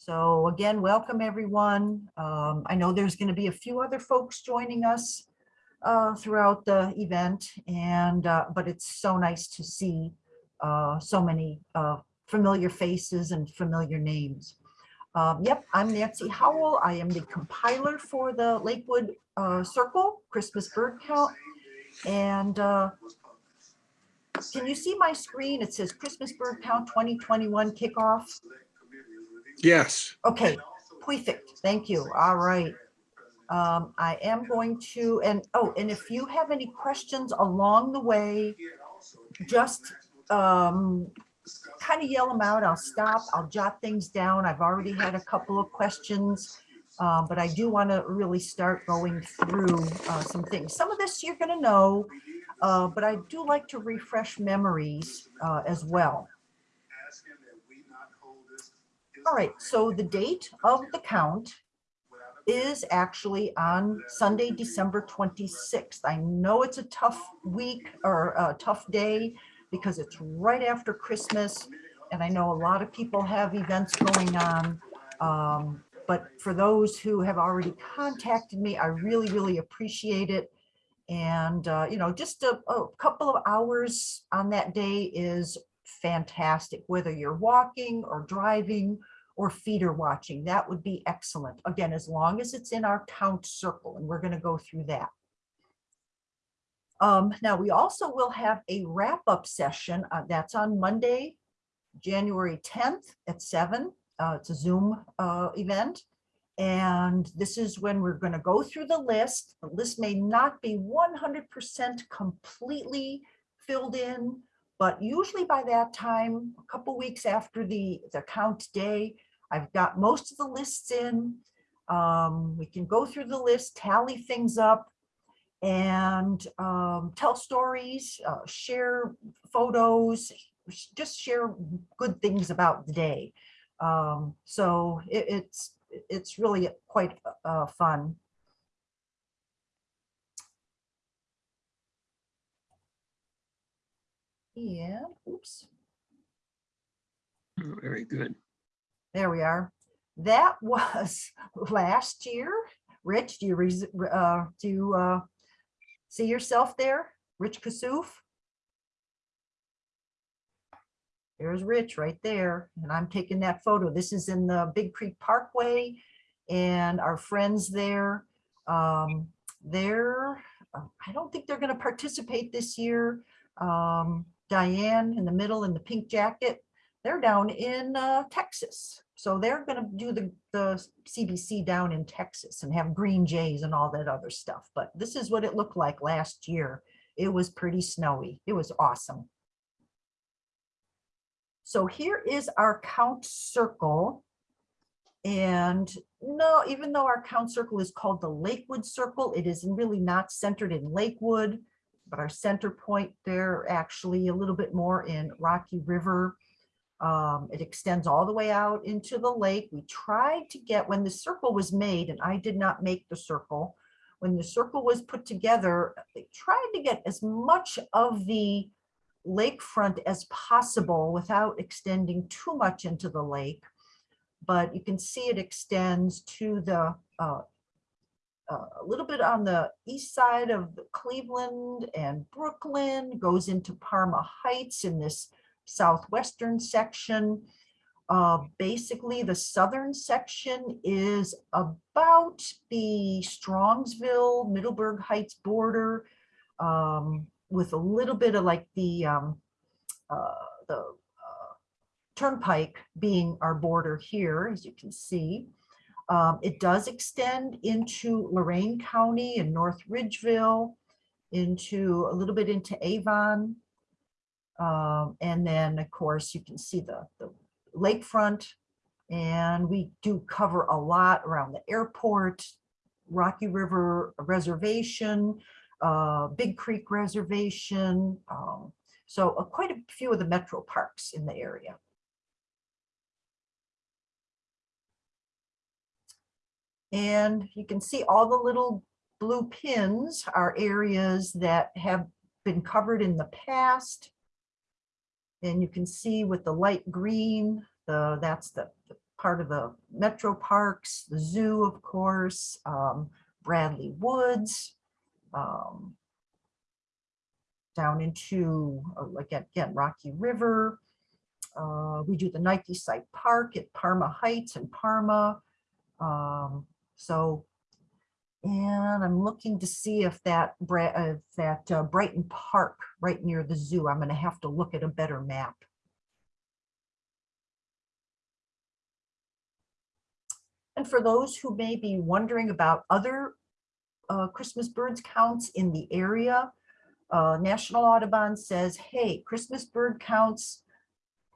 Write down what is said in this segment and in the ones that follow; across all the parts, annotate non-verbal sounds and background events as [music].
So again, welcome everyone. Um, I know there's going to be a few other folks joining us uh, throughout the event and uh, but it's so nice to see uh, so many uh, familiar faces and familiar names. Um, yep, I'm Nancy Howell. I am the compiler for the Lakewood uh, Circle Christmas bird count. And uh, can you see my screen? It says Christmas bird count 2021 kickoff. Yes, Okay, perfect. Thank you. All right. Um, I am going to, and oh, and if you have any questions along the way, just um, kind of yell them out. I'll stop. I'll jot things down. I've already had a couple of questions. Um, but I do want to really start going through uh, some things. Some of this you're going to know, uh, but I do like to refresh memories uh, as well. All right, so the date of the count is actually on Sunday, December 26th. I know it's a tough week or a tough day because it's right after Christmas. And I know a lot of people have events going on. Um, but for those who have already contacted me, I really, really appreciate it. And, uh, you know, just a, a couple of hours on that day is fantastic, whether you're walking or driving or feeder watching, that would be excellent. Again, as long as it's in our count circle, and we're going to go through that. Um, now, we also will have a wrap-up session uh, that's on Monday, January 10th at 7. Uh, it's a Zoom uh, event. And this is when we're going to go through the list. The list may not be 100% completely filled in, but usually by that time, a couple weeks after the, the count day, I've got most of the lists in. Um, we can go through the list, tally things up, and um, tell stories, uh, share photos, just share good things about the day. Um, so it, it's it's really quite uh, fun. Yeah, oops. Very good. There we are. That [laughs] was last year. Rich, do you uh, do you, uh, see yourself there? Rich Kasouf? There's Rich right there. And I'm taking that photo. This is in the Big Creek Parkway and our friends there. Um, they're, uh, I don't think they're going to participate this year. Um, Diane in the middle in the pink jacket, they're down in uh, Texas. So they're going to do the, the CBC down in Texas and have green jays and all that other stuff. But this is what it looked like last year. It was pretty snowy. It was awesome. So here is our count circle. And no, even though our count circle is called the Lakewood Circle, it is really not centered in Lakewood, but our center point there actually a little bit more in Rocky River. Um, it extends all the way out into the lake. We tried to get, when the circle was made, and I did not make the circle, when the circle was put together, they tried to get as much of the lakefront as possible without extending too much into the lake. But you can see it extends to the uh, uh, a little bit on the east side of Cleveland and Brooklyn, goes into Parma Heights in this southwestern section. Uh, basically, the southern section is about the Strongsville, Middleburg Heights border, um, with a little bit of like the um, uh, the uh, turnpike being our border here, as you can see. Um, it does extend into Lorain County and North Ridgeville, into a little bit into Avon. Um, and then, of course, you can see the, the lakefront. And we do cover a lot around the airport, Rocky River Reservation, uh, Big Creek Reservation. Um, so uh, quite a few of the metro parks in the area. And you can see all the little blue pins are areas that have been covered in the past. And you can see with the light green, the that's the, the part of the metro parks, the zoo, of course, um, Bradley Woods, um, down into, uh, like, again, Rocky River. Uh, we do the Nike Site Park at Parma Heights and Parma. Um, so, and I'm looking to see if that, uh, that uh, Brighton Park right near the zoo, I'm gonna have to look at a better map. And for those who may be wondering about other uh, Christmas birds counts in the area, uh, National Audubon says, hey, Christmas bird counts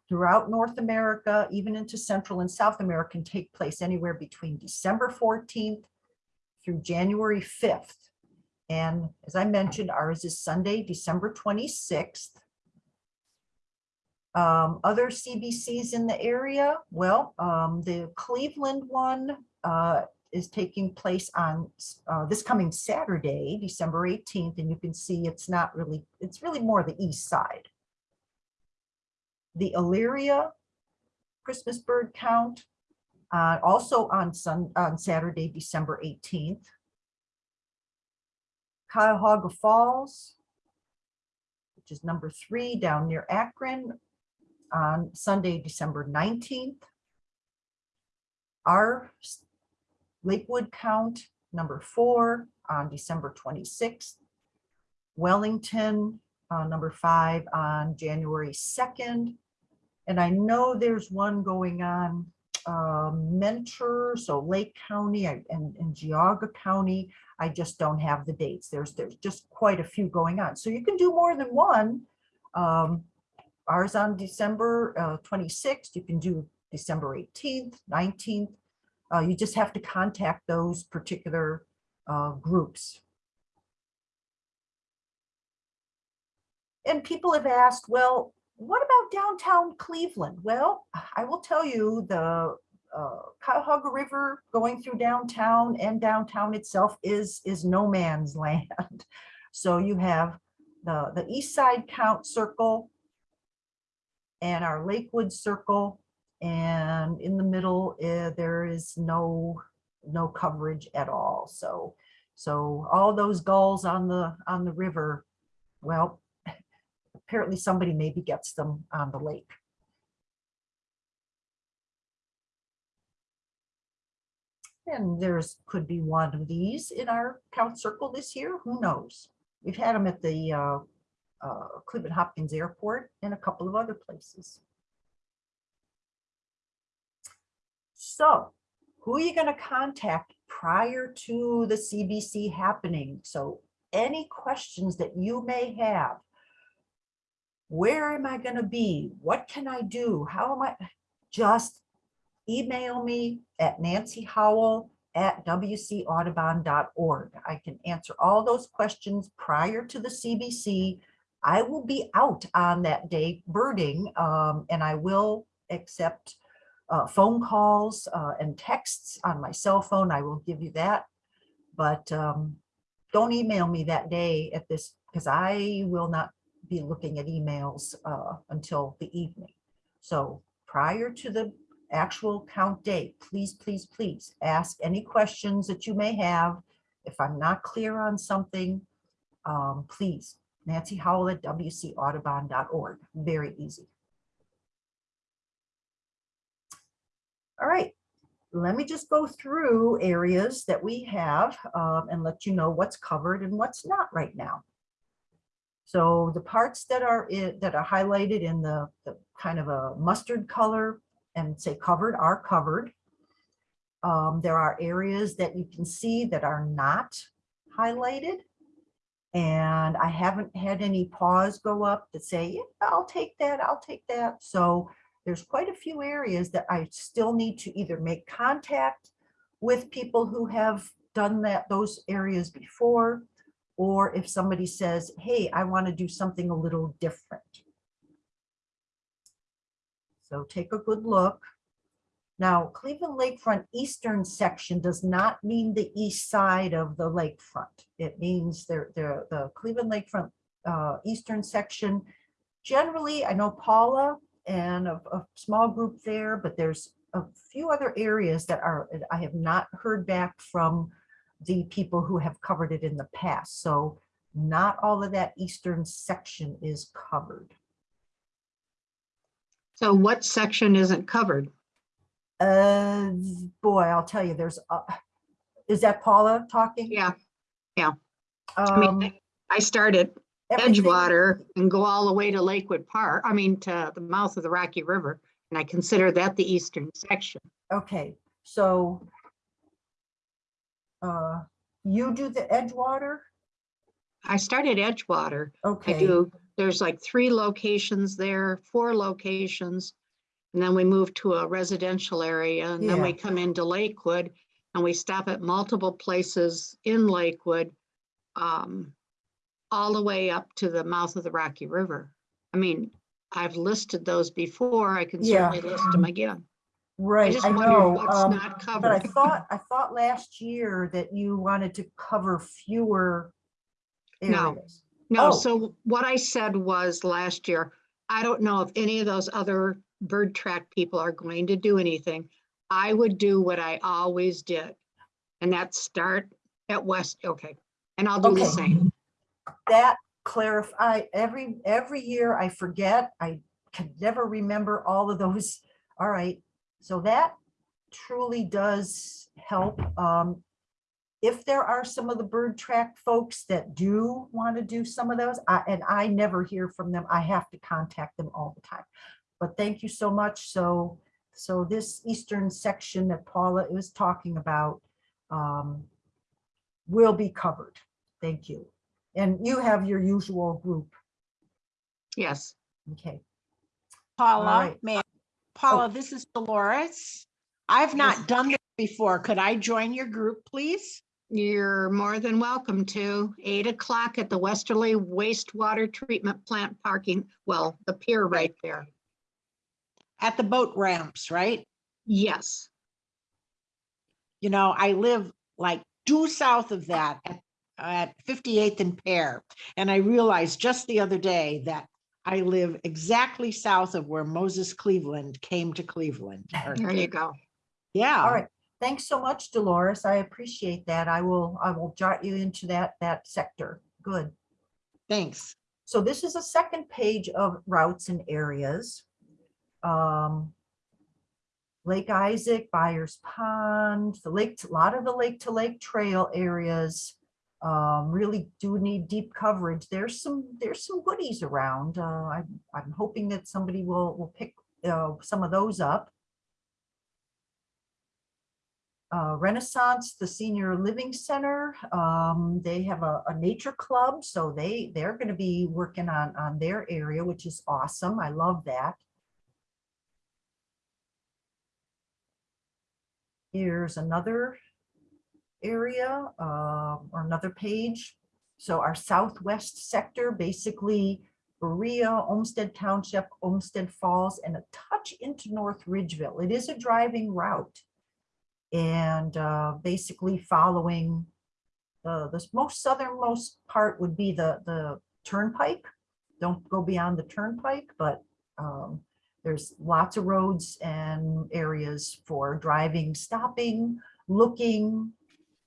throughout North America, even into Central and South America, can take place anywhere between December 14th through January 5th. And as I mentioned, ours is Sunday, December 26th. Um, other CBCs in the area, well, um, the Cleveland one uh, is taking place on uh, this coming Saturday, December 18th, and you can see it's not really, it's really more the east side. The Elyria Christmas bird count, uh, also on Sun, on Saturday, December 18th. Cuyahoga Falls, which is number three down near Akron, on Sunday, December 19th. Our Lakewood count, number four, on December 26th. Wellington, uh, number five, on January 2nd. And I know there's one going on, um, Mentor, so Lake County and, and Geauga County. I just don't have the dates. There's, there's just quite a few going on. So you can do more than one. Um, Ours on December uh, 26th, you can do December 18th, 19th. Uh, You just have to contact those particular uh, groups. And people have asked, well, what about downtown Cleveland? Well, I will tell you, the uh, Cuyahoga River going through downtown and downtown itself is, is no man's [laughs] land. So you have the, the east side count circle and our Lakewood circle. And in the middle, eh, there is no, no coverage at all. So, so all those gulls on the, on the river, well, apparently somebody maybe gets them on the lake. And there's, could be one of these in our count circle this year, who knows? We've had them at the uh, uh, Cleveland Hopkins Airport and a couple of other places. So who are you going to contact prior to the CBC happening? So any questions that you may have, where am I going to be? What can I do? How am I? Just email me at Nancy Howell at wcaudubon.org. I can answer all those questions prior to the CBC. I will be out on that day birding um, and I will accept uh, phone calls uh, and texts on my cell phone. I will give you that. But um, don't email me that day at this because I will not be looking at emails uh, until the evening. So prior to the actual count date, please, please, please ask any questions that you may have. If I'm not clear on something, um, please, Nancy Howell at wcaudubon.org. Very easy. All right, let me just go through areas that we have um, and let you know what's covered and what's not right now. So the parts that are that are highlighted in the, the kind of a mustard color and say covered are covered. Um, there are areas that you can see that are not highlighted. And I haven't had any paws go up that say, yeah, I'll take that, I'll take that. So there's quite a few areas that I still need to either make contact with people who have done that, those areas before, or if somebody says, hey, I want to do something a little different. So take a good look. Now, Cleveland Lakefront Eastern section does not mean the east side of the lakefront. It means the, the, the Cleveland Lakefront uh, Eastern section. Generally, I know Paula and a, a small group there, but there's a few other areas that are, I have not heard back from the people who have covered it in the past. So not all of that eastern section is covered. So what section isn't covered? Uh, boy, I'll tell you, there's, uh, is that Paula talking? Yeah, Yeah. I Um, mean, I start at Edgewater and go all the way to Lakewood Park, I mean, to the mouth of the Rocky River. And I consider that the eastern section. Okay, so uh, you do the Edgewater? I started Edgewater. Okay. I do, there's like three locations there, four locations. And then we move to a residential area and then we come into Lakewood and we stop at multiple places in Lakewood. Um, all the way up to the mouth of the Rocky River. I mean, I've listed those before. I can Yeah. certainly list them again. Right, just I wondered know. what's um, not But I covered. [laughs] thought, I thought last year that you wanted to cover fewer No. areas. No, Oh. so what I said was last year, I don't know if any of those other bird track people are going to do anything. I would do what I always did. And that's start at West, okay, and I'll do the Okay. same. That clarify, every, every year I forget, I can never remember all of those. [laughs] All right, so that truly does help. Um, If there are some of the bird track folks that do want to do some of those, I, and I never hear from them, I have to contact them all the time. But thank you so much. So, so this eastern section that Paula was talking about um, will be covered. Thank you. And you have your usual group. Yes, Okay, Paula, right. may, I- Oh. Paula, this is Dolores. I've Yes. not done this before. Could I join your group, please? you're more than welcome to. Eight o'clock at the Westerly wastewater treatment plant parking, well, the pier right there. At the boat ramps, right? Yes, You know, I live like due south of that at, at 58th and Pear. And I realized just the other day that I live exactly south of where Moses Cleaveland came to Cleveland. [laughs] there you go. Yeah. all right. Thanks so much, Dolores. I appreciate that. I will, I will jot you into that, that sector. Good. Thanks. So this is a second page of routes and areas. Um, Lake Isaac, Byers Pond, the lake, a lot of the lake to lake trail areas um, really do need deep coverage. There's some, there's some goodies around. Uh, I'm, I'm hoping that somebody will, will pick uh, some of those up. Uh, Renaissance, the Senior Living Center, um, they have a, a nature club, so they, they're gonna be working on, on their area, which is awesome. I love that. Here's another area, uh, or another page. So our southwest sector, basically Berea, Olmsted Township, Olmsted Falls, and a touch into North Ridgeville. It is a driving route. And uh, basically following the, the most southernmost part would be the, the turnpike. Don't go beyond the turnpike, but um, there's lots of roads and areas for driving, stopping, looking,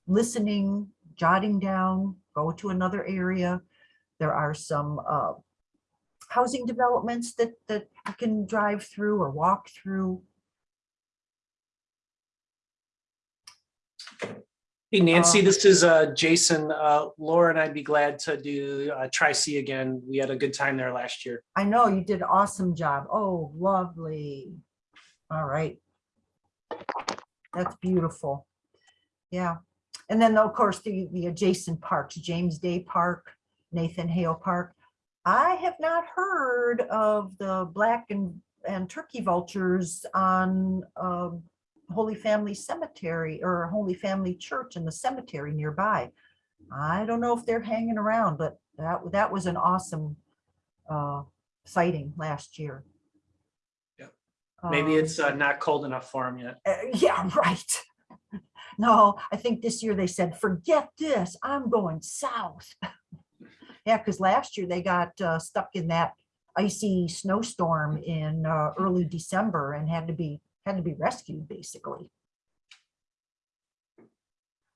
listening, jotting down, go to another area. There are some uh, housing developments that, that you can drive through or walk through. Hey Nancy, Um, this is uh Jason. Uh Laura and I'd be glad to do uh Tri-C again. We had a good time there last year. I know you did an awesome job. Oh, lovely. All right. That's beautiful. Yeah. And then, of course, the, the adjacent parks, James Day Park, Nathan Hale Park. I have not heard of the black and, and turkey vultures on um, Holy Family Cemetery or Holy Family Church in the cemetery nearby. I don't know if they're hanging around, but that, that was an awesome uh, sighting last year. Maybe Um, it's uh not cold enough for them yet. uh, Yeah, [laughs] right. No, I think this year they said, forget this, I'm going south. [laughs] Yeah, because last year they got uh, stuck in that icy snowstorm in uh, early December and had to be had to be rescued, basically.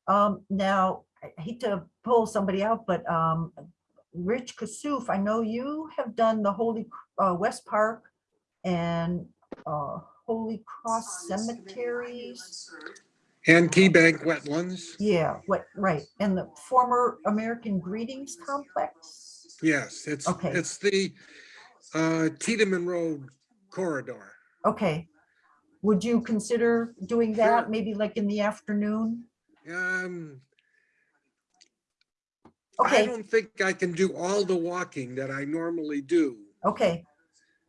Um, now, I hate to pull somebody out, but, um, Rich Kasuf, I know you have done the Holy, uh, West Park and, uh, Holy Cross Cemeteries. And Key Bank Wetlands, Yeah, what, right, and the former American Greetings Complex. yes, it's, Okay. it's the uh, Tiedeman Road corridor. Okay, would you consider doing that, Sure. maybe like in the afternoon? Um, I Okay, don't think I can do all the walking that I normally do. okay,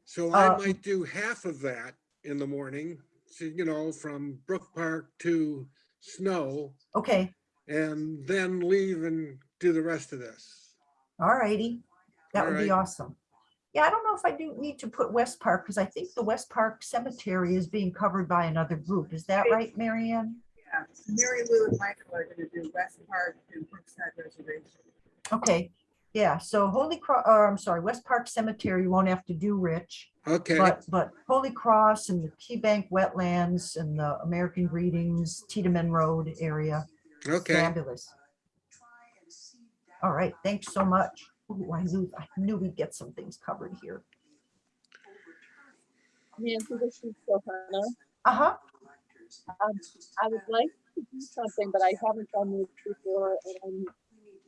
So I Uh, might do half of that in the morning, you know, from Brook Park to Snow, okay, and then leave and do the rest of this. all righty. That would be Alright. awesome. Yeah, I don't know if I do need to put West Park, because I think the West Park Cemetery is being covered by another group. Is that right, Marianne? Yeah, Mary Lou and Michael are gonna do West Park and Brookside Reservation. Okay, yeah, so Holy Cross, or I'm sorry, West Park Cemetery, you won't have to do, Rich. Okay, But, but Holy Cross and the Key Bank Wetlands and the American Greetings, Tiedeman Road area. okay. Fabulous. All right, thanks so much. Ooh, I knew, I knew we'd get some things covered here. Nancy, this is Johanna. Uh-huh, Um, I would like to do something, but I haven't done this before and I'm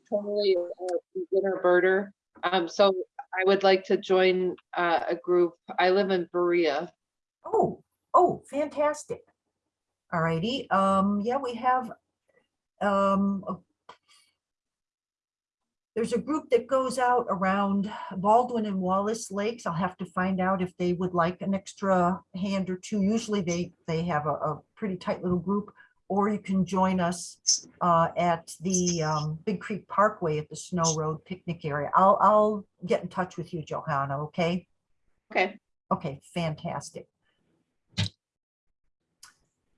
totally a beginner birder. Um, so I would like to join, uh, a group. I live in Berea. oh, oh, fantastic. All righty, um, yeah, we have, um, there's a group that goes out around Baldwin and Wallace Lakes. I'll have to find out if they would like an extra hand or two. Usually they, they have a, a pretty tight little group. Or you can join us uh, at the um, Big Creek Parkway at the Snow Road picnic area. I'll, I'll get in touch with you, Johanna, okay? Okay, Okay, fantastic.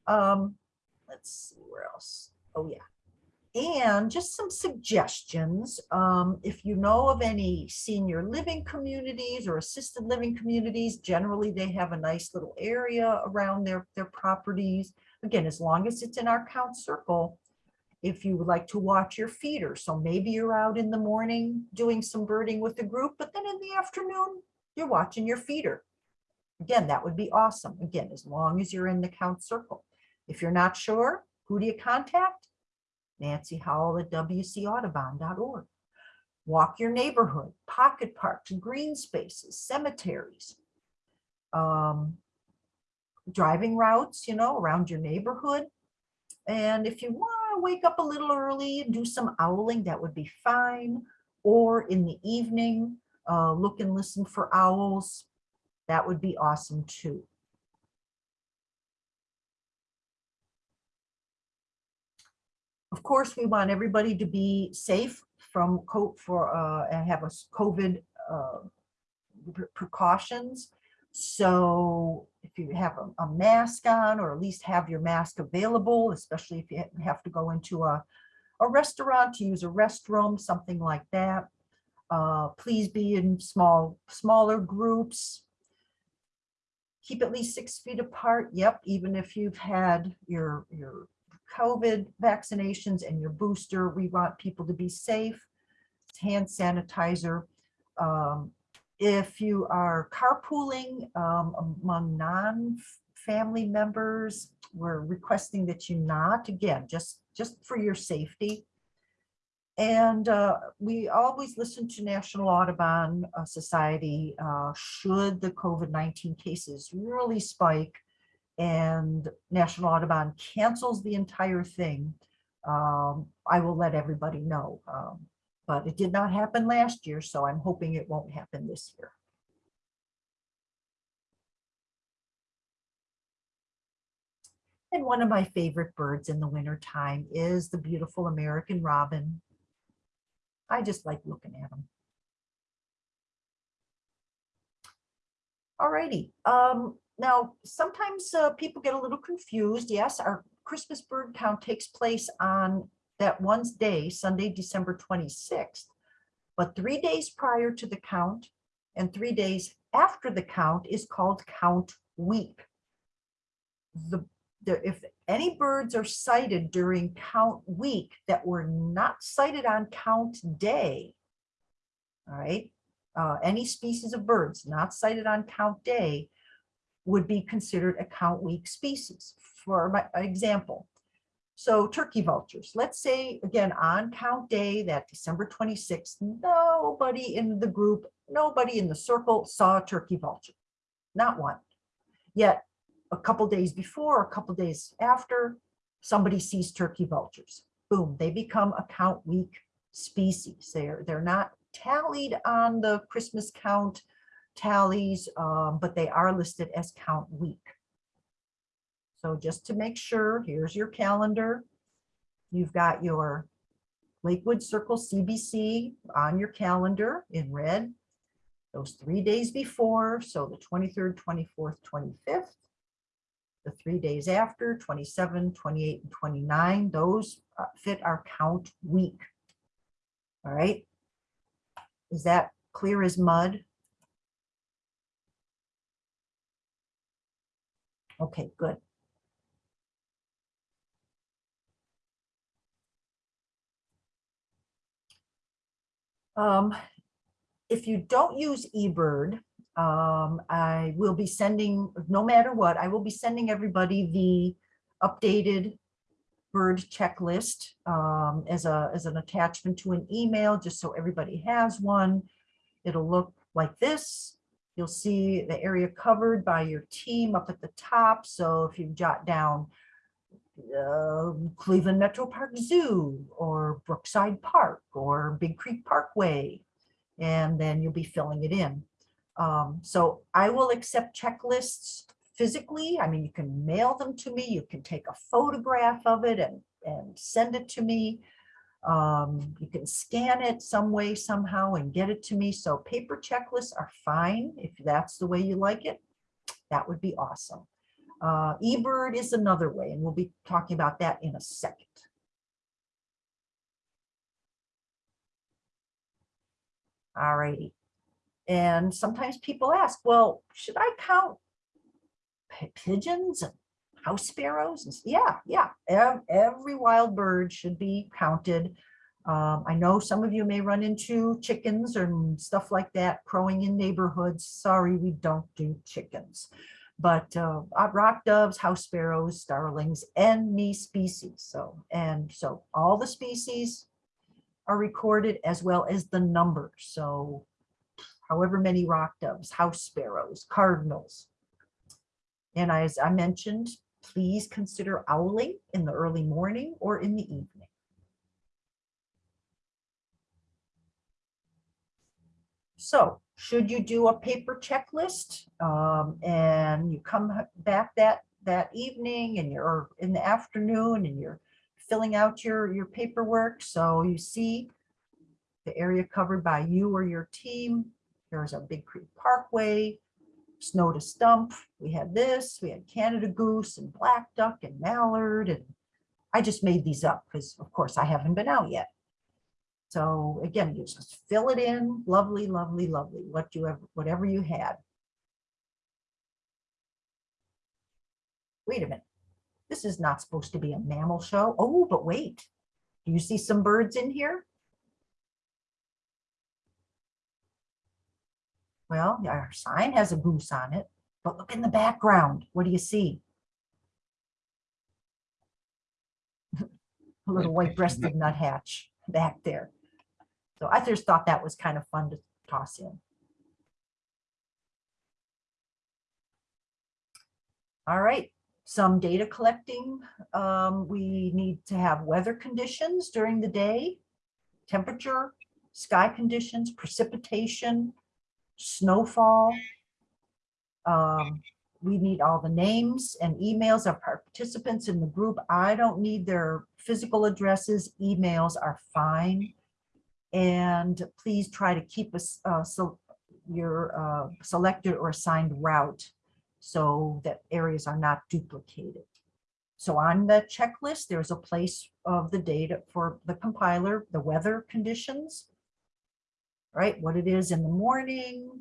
Um, let's see where else. Oh, yeah. And just some suggestions. Um, if you know of any senior living communities or assisted living communities, generally they have a nice little area around their, their properties. Again, as long as it's in our count circle, if you would like to watch your feeder. So maybe you're out in the morning doing some birding with the group, but then in the afternoon, you're watching your feeder. Again, that would be awesome. Again, as long as you're in the count circle. If you're not sure, who do you contact? Nancy Howell at wcaudubon.org. Walk your neighborhood, pocket parks, green spaces, cemeteries. Um, driving routes, you know, around your neighborhood. And if you want to wake up a little early and do some owling, that would be fine. Or in the evening, uh, look and listen for owls. That would be awesome too. Of course, we want everybody to be safe from co for uh and have a COVID uh pre- precautions. So if you have a, a mask on, or at least have your mask available, especially if you have to go into a a restaurant to use a restroom, something like that. Uh, please be in small, smaller groups. Keep at least six feet apart. Yep, even if you've had your, your COVID vaccinations and your booster, we want people to be safe. Hand sanitizer. Um, if you are carpooling um, among non-family members, we're requesting that you not, again, just, just for your safety. And uh, we always listen to National Audubon uh, Society, uh, should the COVID-19 cases really spike and National Audubon cancels the entire thing, um, I will let everybody know. Um, But it did not happen last year, so I'm hoping it won't happen this year. And one of my favorite birds in the winter time is the beautiful American robin. I just like looking at them. Alrighty, um, now sometimes uh, people get a little confused. Yes, our Christmas bird count takes place on that one day, Sunday, December 26th. But three days prior to the count and three days after the count is called count week. the, the, if any birds are sighted during count week that were not sighted on count day, all right, uh, any species of birds not sighted on count day would be considered a count week species. For my example, so turkey vultures, let's say again on count day, that December 26th, nobody in the group, nobody in the circle saw a turkey vulture, not one. Yet a couple days before, a couple days after, somebody sees turkey vultures. Boom, they become a count week species. They're, they're not tallied on the Christmas count tallies, um, but they are listed as count week. So just to make sure, here's your calendar. You've got your Lakewood Circle CBC on your calendar in red. Those three days before, so the 23rd, 24th, 25th. The three days after, 27, 28, and 29, those uh, fit our count week. All right. Is that clear as mud? Okay, good. Um, if you don't use eBird, um, I will be sending, no matter what, I will be sending everybody the updated bird checklist um, as a, as an attachment to an email, just so everybody has one. It'll look like this. You'll see the area covered by your team up at the top. So if you jot down uh, Cleveland Metro Park Zoo or Brookside Park or Big Creek Parkway, and then you'll be filling it in. Um, so I will accept checklists physically. I mean, you can mail them to me. You can take a photograph of it and, and send it to me. Um, you can scan it some way, somehow and get it to me. So paper checklists are fine if that's the way you like it. That would be awesome. Uh, eBird is another way, and we'll be talking about that in a second. All righty. And sometimes people ask, well, should I count pigeons and house sparrows? Yeah, yeah, every wild bird should be counted. Um, I know some of you may run into chickens and stuff like that crowing in neighborhoods. Sorry, we don't do chickens but uh, uh, rock doves, house sparrows, starlings, any species. So, and so all the species are recorded as well as the numbers. So however many rock doves, house sparrows, cardinals. And as I mentioned, please consider owling in the early morning or in the evening. So should you do a paper checklist um, and you come back that that evening and you're in the afternoon and you're filling out your your paperwork so you see the area covered by you or your team there's a big creek parkway snow to stump we had this we had canada goose and black duck and mallard and i just made these up because of course i haven't been out yet so again, you just fill it in, lovely, lovely, lovely, what you have, whatever you had. Wait a minute, this is not supposed to be a mammal show. Oh, but wait, do you see some birds in here? Well, our sign has a goose on it, but look in the background. What do you see? [laughs] A little white-breasted [laughs] nuthatch back there. So I just thought that was kind of fun to toss in. All right, some data collecting. Um, we need to have weather conditions during the day, temperature, sky conditions, precipitation, snowfall. Um, we need all the names and emails of participants in the group. I don't need their physical addresses. Emails are fine. And please try to keep us, uh, so your, uh, selected or assigned route so that areas are not duplicated. So on the checklist, there's a place of the data for the compiler, the weather conditions, right? What it is in the morning,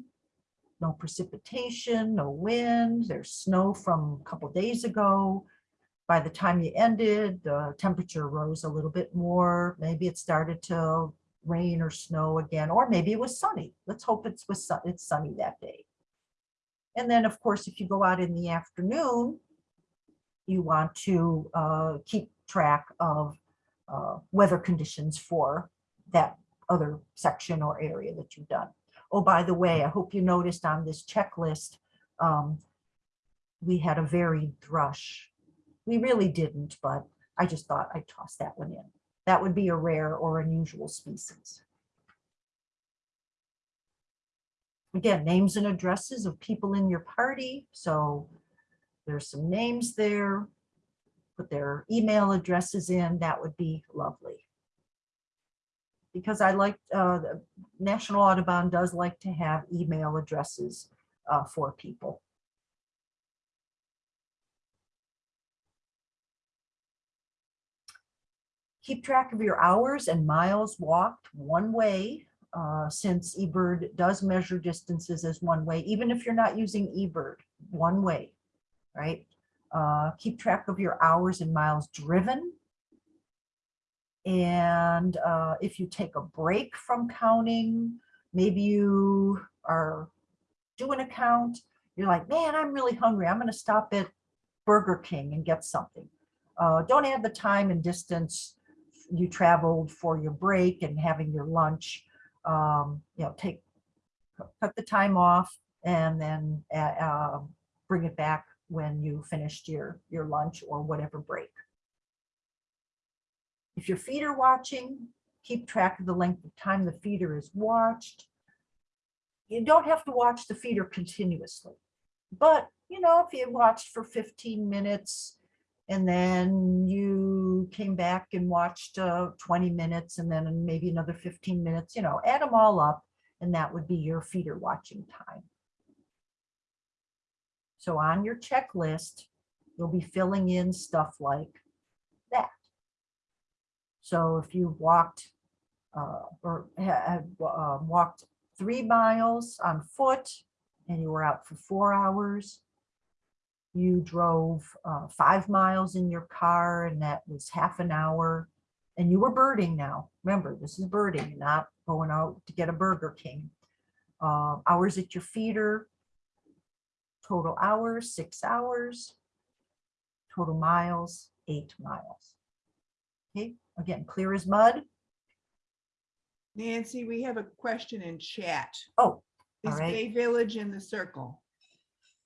no precipitation, no wind, there's snow from a couple days ago. By the time you ended, the temperature rose a little bit more. Maybe it started to rain or snow again, or maybe it was sunny. Let's hope it's was sun- it's sunny that day. And then, of course, if you go out in the afternoon, you want to uh, keep track of uh, weather conditions for that other section or area that you've done. Oh, by the way, I hope you noticed on this checklist, um, we had a varied thrush. We really didn't, but I just thought I'd toss that one in. That would be a rare or unusual species. Again, names and addresses of people in your party. So there's some names there. Put their email addresses in. That would be lovely. Because I like, uh, National Audubon does like to have email addresses uh, for people. Keep track of your hours and miles walked one way, uh, since eBird does measure distances as one way, even if you're not using eBird, one way, right? Uh, keep track of your hours and miles driven. And uh, if you take a break from counting, maybe you are doing a count, you're like, man, I'm really hungry. I'm going to stop at Burger King and get something. Uh, don't add the time and distance you traveled for your break and having your lunch. Um, you know, take cut the time off and then uh, uh, bring it back when you finished your your lunch or whatever break. If your feeder watching, keep track of the length of time the feeder is watched. You don't have to watch the feeder continuously, but you know, if you watched for 15 minutes and then you came back and watched uh, 20 minutes and then maybe another 15 minutes, you know, add them all up and that would be your feeder watching time. So on your checklist, you'll be filling in stuff like. So if you walked uh, or had uh, walked three miles on foot and you were out for four hours, you drove uh, five miles in your car and that was half an hour and you were birding now. Remember, this is birding, not going out to get a Burger King. Uh, hours at your feeder, total hours, six hours. Total miles, eight miles. Okay, again, clear as mud. Nancy, we have a question in chat. Oh, all Is right. Bay Village in the circle?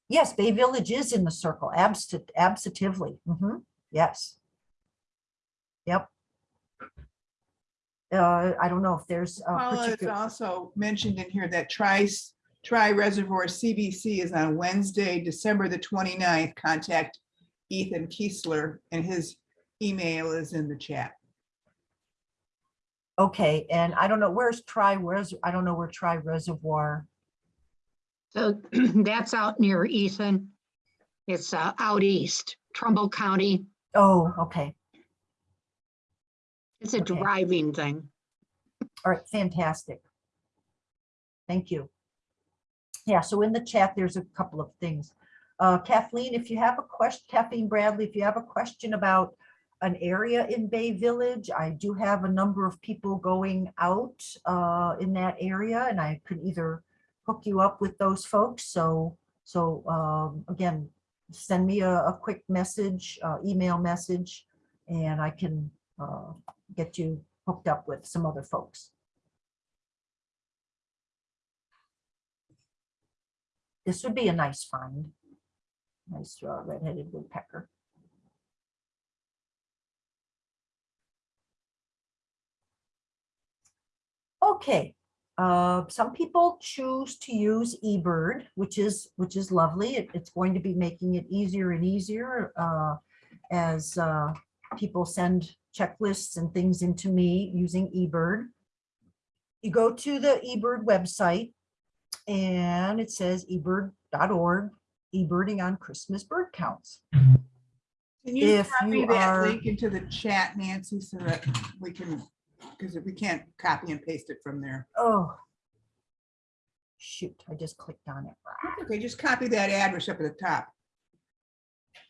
Yes, Bay Village is in the circle, abs- absolutely. Mhm, Yes. Yep. Uh, I don't know if there's a Paula, particular, also mentioned in here that Tri, Tri Reservoir CBC is on Wednesday, December the 29th. Contact Ethan Kistler and his email is in the chat. Okay, and I don't know, where's Tri, where's, I don't know where Tri Reservoir, So [clears throat] that's out near Ethan. It's uh, out east, Trumbull County. oh, okay, It's a Okay. driving thing. all right, fantastic. Thank you. Yeah, so in the chat, there's a couple of things. Uh, Kathleen, if you have a question, Kathleen Bradley, if you have a question about an area in Bay Village, I do have a number of people going out uh, in that area and I could either hook you up with those folks. So, so um, again, send me a, a quick message, uh, email message, and I can uh, get you hooked up with some other folks. This would be a nice find. Nice uh, red-headed woodpecker. Okay, uh, some people choose to use eBird, which is, which is lovely. It- it's going to be making it easier and easier uh, as uh, people send checklists and things into me using eBird. You go to the eBird website and it says ebird.org, eBirding on Christmas bird counts. Can you If copy you that are- link into the chat, Nancy, so that we can, because if we can't copy and paste it from there. Oh. shoot, I just clicked on it. Okay, just copy that address up at the top.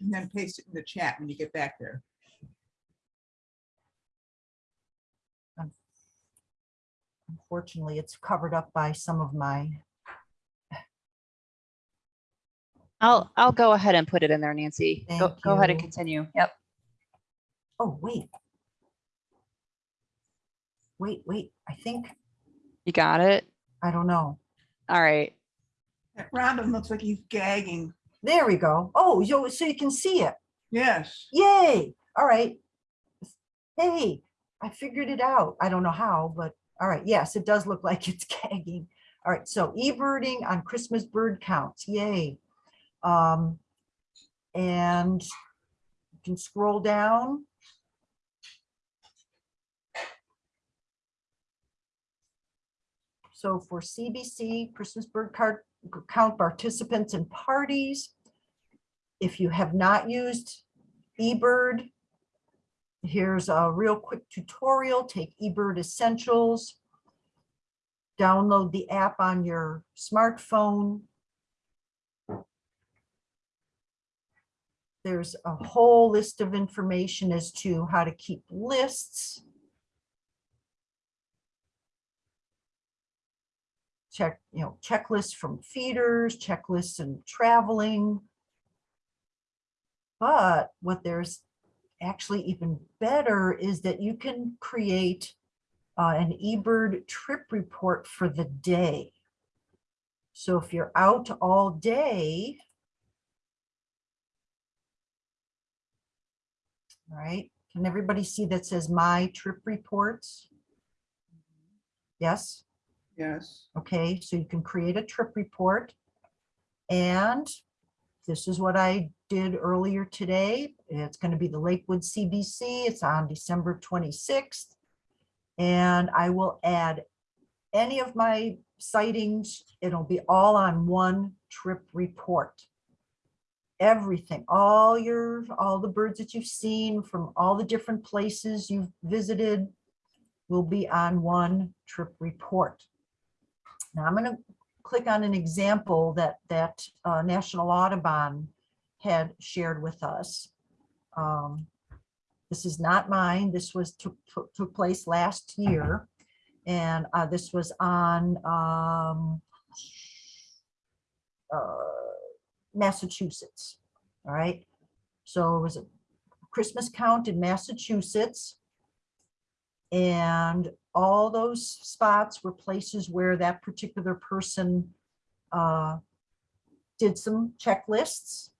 And then paste it in the chat when you get back there. Unfortunately, it's covered up by some of my, I'll, I'll go ahead and put it in there, Nancy. Go, Thank go ahead and continue. Yep. oh, wait. Wait, wait, I think, You got it. I don't know. All right. That Robin looks like he's gagging. There we go. Oh, so, so you can see it. Yes. Yay. All right. Hey, I figured it out. I don't know how, but all right. Yes, it does look [laughs] like it's gagging. All right. So e-birding on Christmas bird counts. Yay. Um, and you can scroll down. So for CBC, Christmas bird card count participants and parties. If you have not used eBird. Here's a real quick tutorial, take eBird Essentials. Download the app on your smartphone. There's a whole list of information as to how to keep lists. Check, you know, checklists from feeders, checklists and traveling. But what there's actually even better is that you can create uh, an eBird trip report for the day. So if you're out all day, all right, can everybody see that says my trip reports? Yes? Yes. Okay, so you can create a trip report. And this is what I did earlier today. It's going to be the Lakewood CBC. It's on December 26th. And I will add any of my sightings. It'll be all on one trip report. Everything, all your, all the birds that you've seen from all the different places you've visited will be on one trip report. Now I'm going to click on an example that that uh, National Audubon had shared with us. Um, This is not mine. This was took took- place last year. And uh, this was on um, uh, Massachusetts. All right. So it was a Christmas count in Massachusetts. And all those spots were places where that particular person uh, did some checklists.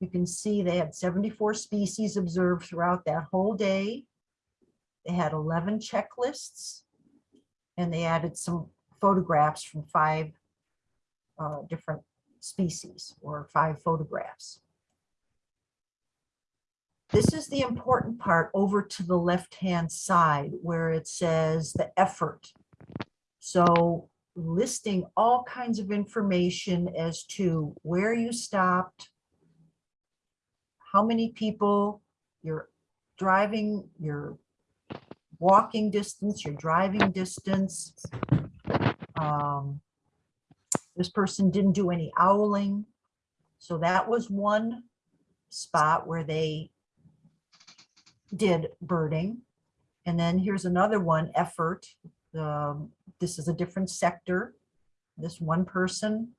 You can see they had 74 species observed throughout that whole day. They had 11 checklists. And they added some photographs from five uh, different species or five photographs. This is the important part over to the left-hand side where it says the effort. So listing all kinds of information as to where you stopped, how many people you're driving, your walking distance, your driving distance. Um, This person didn't do any owling. So that was one spot where they did birding. And then here's another one, effort. Um, This is a different sector. This one person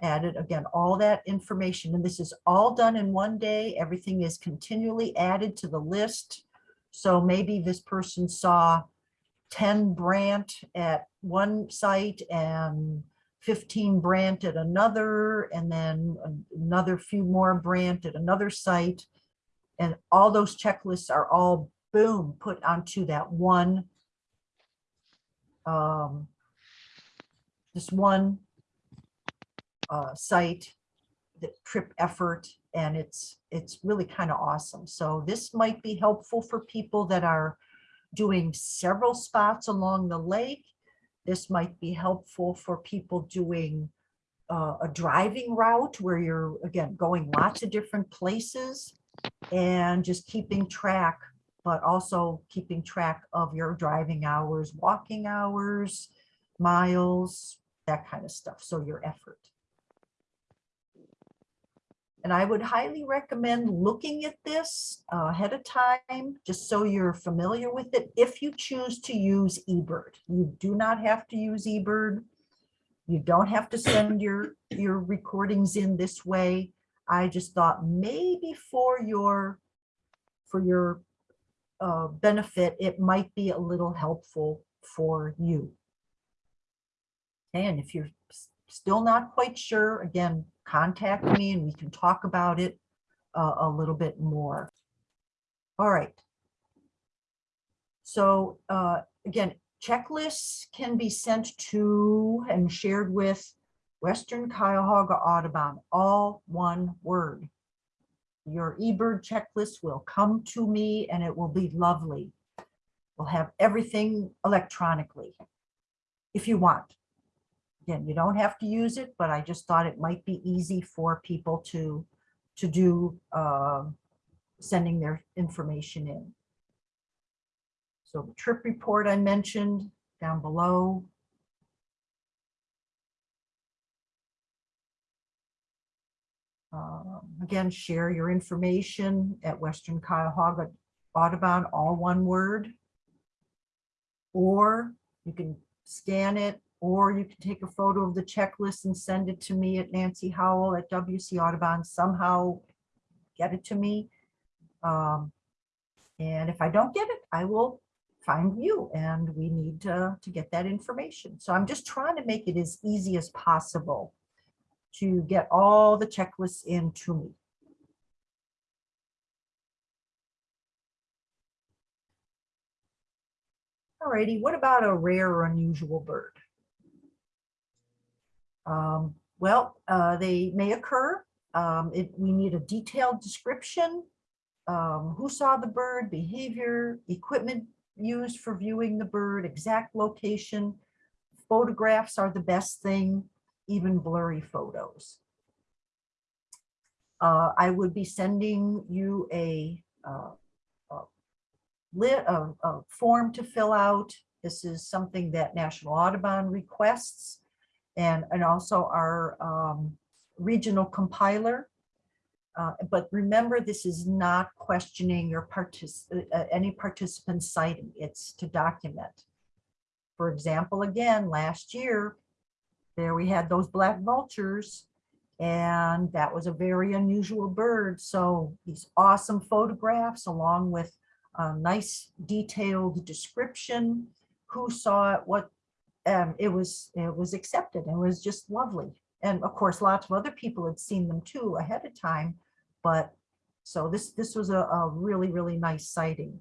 added, again, all that information, and this is all done in one day. Everything is continually added to the list. So maybe this person saw 10 Brant at one site and 15 Brant at another, and then another few more Brant at another site. And all those checklists are all boom, put onto that one um, this one uh, site, the trip effort, and it's, it's really kind of awesome. So this might be helpful for people that are doing several spots along the lake. This might be helpful for people doing uh, a driving route where you're, again, going lots of different places and just keeping track, but also keeping track of your driving hours, walking hours, miles, that kind of stuff. So your effort. And I would highly recommend looking at this uh, ahead of time, just so you're familiar with it. If you choose to use eBird, you do not have to use eBird. You don't have to send your, your recordings in this way. I just thought maybe for your, for your uh, benefit, it might be a little helpful for you. And if you're still not quite sure, again, contact me and we can talk about it uh, a little bit more. All right. So uh, again, checklists can be sent to and shared with Western Cuyahoga Audubon, all one word. Your eBird checklist will come to me and it will be lovely. We'll have everything electronically if you want. Again, you don't have to use it, but I just thought it might be easy for people to, to do, um, sending their information in. So the trip report I mentioned down below. Um, Again, share your information at Western Cuyahoga Audubon, all one word. Or you can scan it, or you can take a photo of the checklist and send it to me at Nancy Howell at WC Audubon, somehow get it to me. Um, And if I don't get it, I will find you and we need to, to get that information. So I'm just trying to make it as easy as possible to get all the checklists in to me. Alrighty, what about a rare or unusual bird? Um, well, uh, they may occur. Um, it, we need a detailed description. Um, who saw the bird, behavior, equipment used for viewing the bird, exact location. Photographs are the best thing, even blurry photos. Uh, I would be sending you a, uh, a a, form to fill out. This is something that National Audubon requests. And, and also our, um, regional compiler. Uh, but remember, this is not questioning your partic, uh, any participant sighting, it's to document. For example, again, last year, there we had those black vultures. And that was a very unusual bird. So these awesome photographs along with a nice detailed description, who saw it, what, um, it was, it was accepted. It was just lovely. And of course, lots of other people had seen them too ahead of time. But so this, this was a, a really, really nice sighting.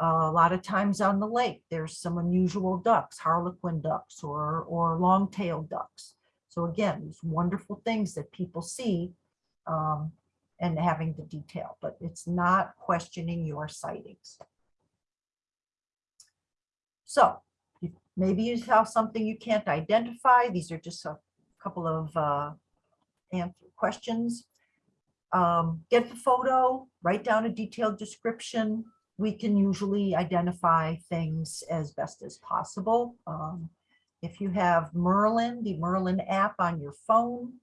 Uh, a lot of times on the lake, there's some unusual ducks, harlequin ducks or, or long-tailed ducks. So again, these wonderful things that people see um, and having the detail, but it's not questioning your sightings. So maybe you have something you can't identify. These are just a couple of uh, questions. Um, Get the photo, write down a detailed description. We can usually identify things as best as possible. Um, If you have Merlin, the Merlin app on your phone,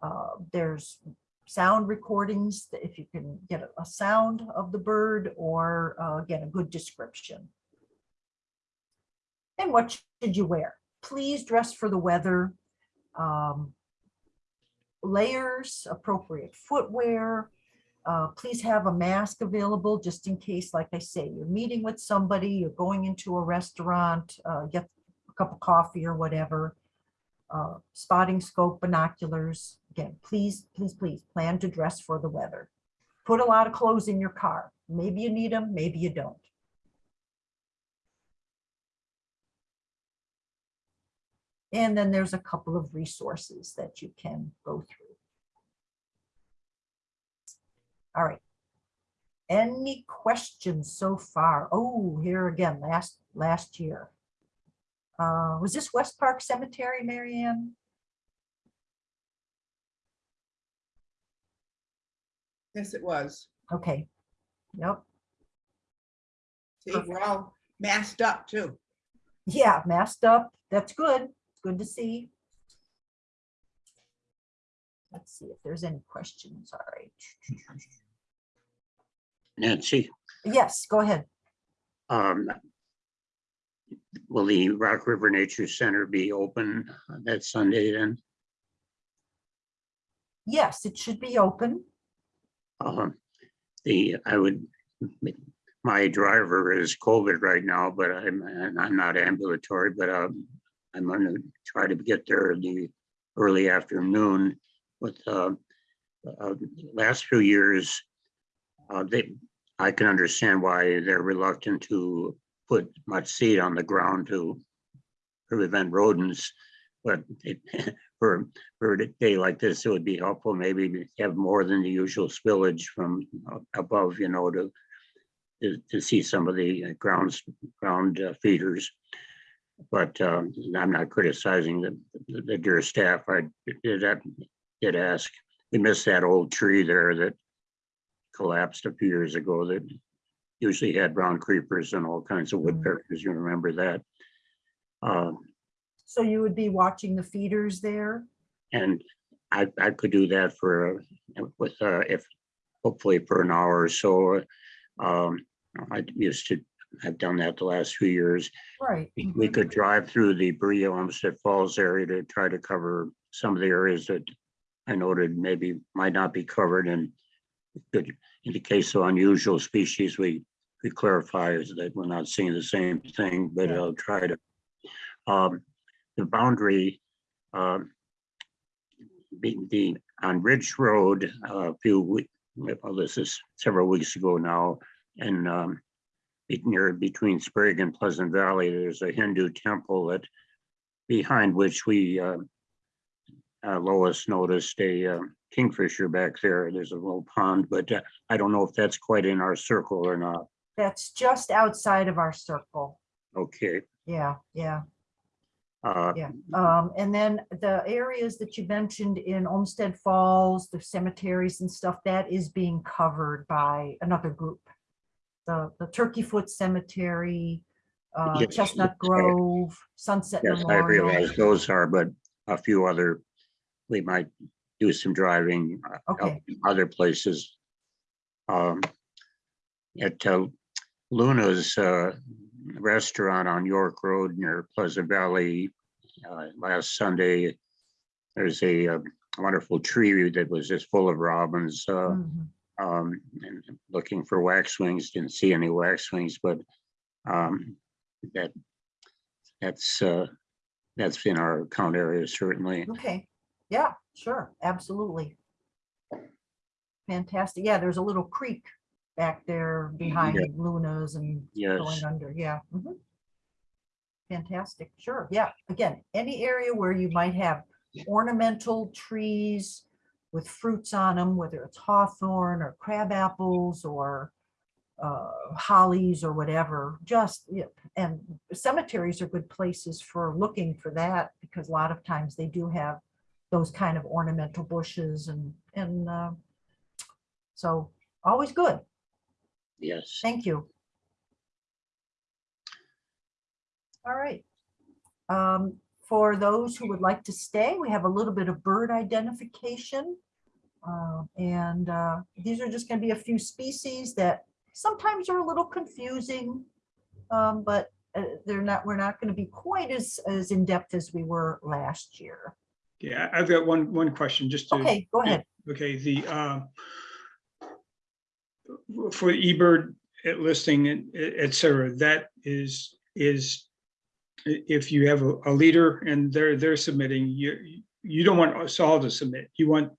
uh, there's sound recordings, that if you can get a- a sound of the bird or uh, get a good description. And what should you wear? Please dress for the weather. Um, Layers, appropriate footwear. Uh, Please have a mask available just in case, like I say, you're meeting with somebody, you're going into a restaurant, uh, get a cup of coffee or whatever. Uh, Spotting scope, binoculars. Again, please, please, please plan to dress for the weather. Put a lot of clothes in your car. Maybe you need them, maybe you don't. And then there's a couple of resources that you can go through. All right. Any questions so far? Oh, here again, last, last year. Uh, was this West Park Cemetery, Marianne? Yes, it was. Okay. Yep. See, we're all masked up too. Yeah, masked up. That's good. It's good to see. Let's see if there's any questions. All right. Nancy, Yes, go ahead. um, will the Rocky River Nature Center be open that Sunday then? Yes, it should be open. Um, the, I would, my driver is COVID right now, but I'm, I'm not ambulatory, but, um, I'm gonna try to get there in the early afternoon with, uh, uh, last few years, uh, they, I can understand why they're reluctant to put much seed on the ground to prevent rodents. But it, [laughs] for, for a day like this, it would be helpful maybe to have more than the usual spillage from above, you know, to to, to see some of the grounds, ground uh, feeders. But um, I'm not criticizing the, the- the dear staff. I did, did ask. We missed that old tree there that collapsed a few years ago that usually had brown creepers and all kinds of woodpeckers. You remember that? Um, So you would be watching the feeders there? and I, I could do that for, uh, with, uh, if, hopefully for an hour or so. Um, I used to, I've done that the last few years. Right. We- We could drive through the Berea Olmsted Falls area to try to cover some of the areas that I noted maybe might not be covered and could, in the case of unusual species, we, we clarify is that we're not seeing the same thing, but. I'll try to. Um, the boundary, um, the, the, on Ridge Road, uh, a few, we- well, this is several weeks ago now, and, um, near between Sprague and Pleasant Valley, there's a Hindu temple that behind which we, uh, uh, Lois noticed a uh, kingfisher back there. There's a little pond, but uh, I don't know if that's quite in our circle or not. That's just outside of our circle. Okay. Yeah, yeah, uh, yeah. Um, and then the areas that you mentioned in Olmsted Falls, the cemeteries and stuff, that is being covered by another group. The, the Turkey Foot Cemetery, uh, Yes, Chestnut Grove, Sunset Yes, I realize those are, but a few other, we might do some driving. uh, out Okay. in Other places. Um, At uh, Luna's uh, Restaurant on York Road near Pleasant Valley, uh, last Sunday, there's a uh, wonderful tree that was just full of robins. uh, Mhm. um, and looking for waxwings, didn't see any waxwings, but um, that, that's, uh, that's in our account area certainly. Okay, yeah, sure, absolutely. Fantastic. Yeah, there's a little creek back there behind Luna's and Yes, going under, yeah. mhm. Fantastic, sure, yeah. Again, any area where you might have ornamental trees with fruits on them, whether it's hawthorn or crab apples or uh, hollies or whatever, just, yeah, and cemeteries are good places for looking for that because a lot of times they do have those kind of ornamental bushes and, and uh, so always good. yes. Thank you. All right. Um, For those who would like to stay, we have a little bit of bird identification. Uh, And uh, these are just going to be a few species that sometimes are a little confusing. um, But uh, they're not, we're not going to be quite as, as in-depth as we were last year. Yeah, I've got one, one question, just to. Okay, go ahead. Okay, the, uh, for the eBird listing, et et cetera, that is, is if you have a, a leader and they're, they're submitting, you, you don't want us all to submit. You want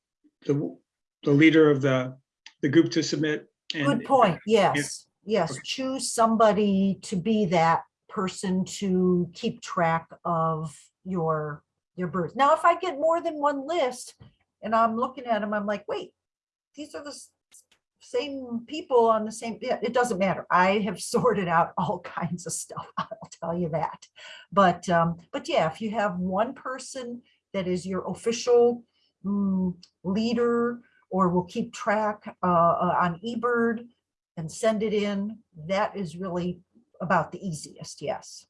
the, the leader of the, the group to submit. and- Good point. Yes, yes. Choose somebody to be that person to keep track of your, your birds. Now, if I get more than one list and I'm looking at them, I'm like, wait, these are the same people on the same, yeah, it doesn't matter. I have [laughs] sorted out all kinds of stuff. [laughs] I'll tell you that. But, um, but yeah, if you have one person that is your official mm, leader or will keep track uh, uh, on eBird and send it in, that is really about the easiest, yes.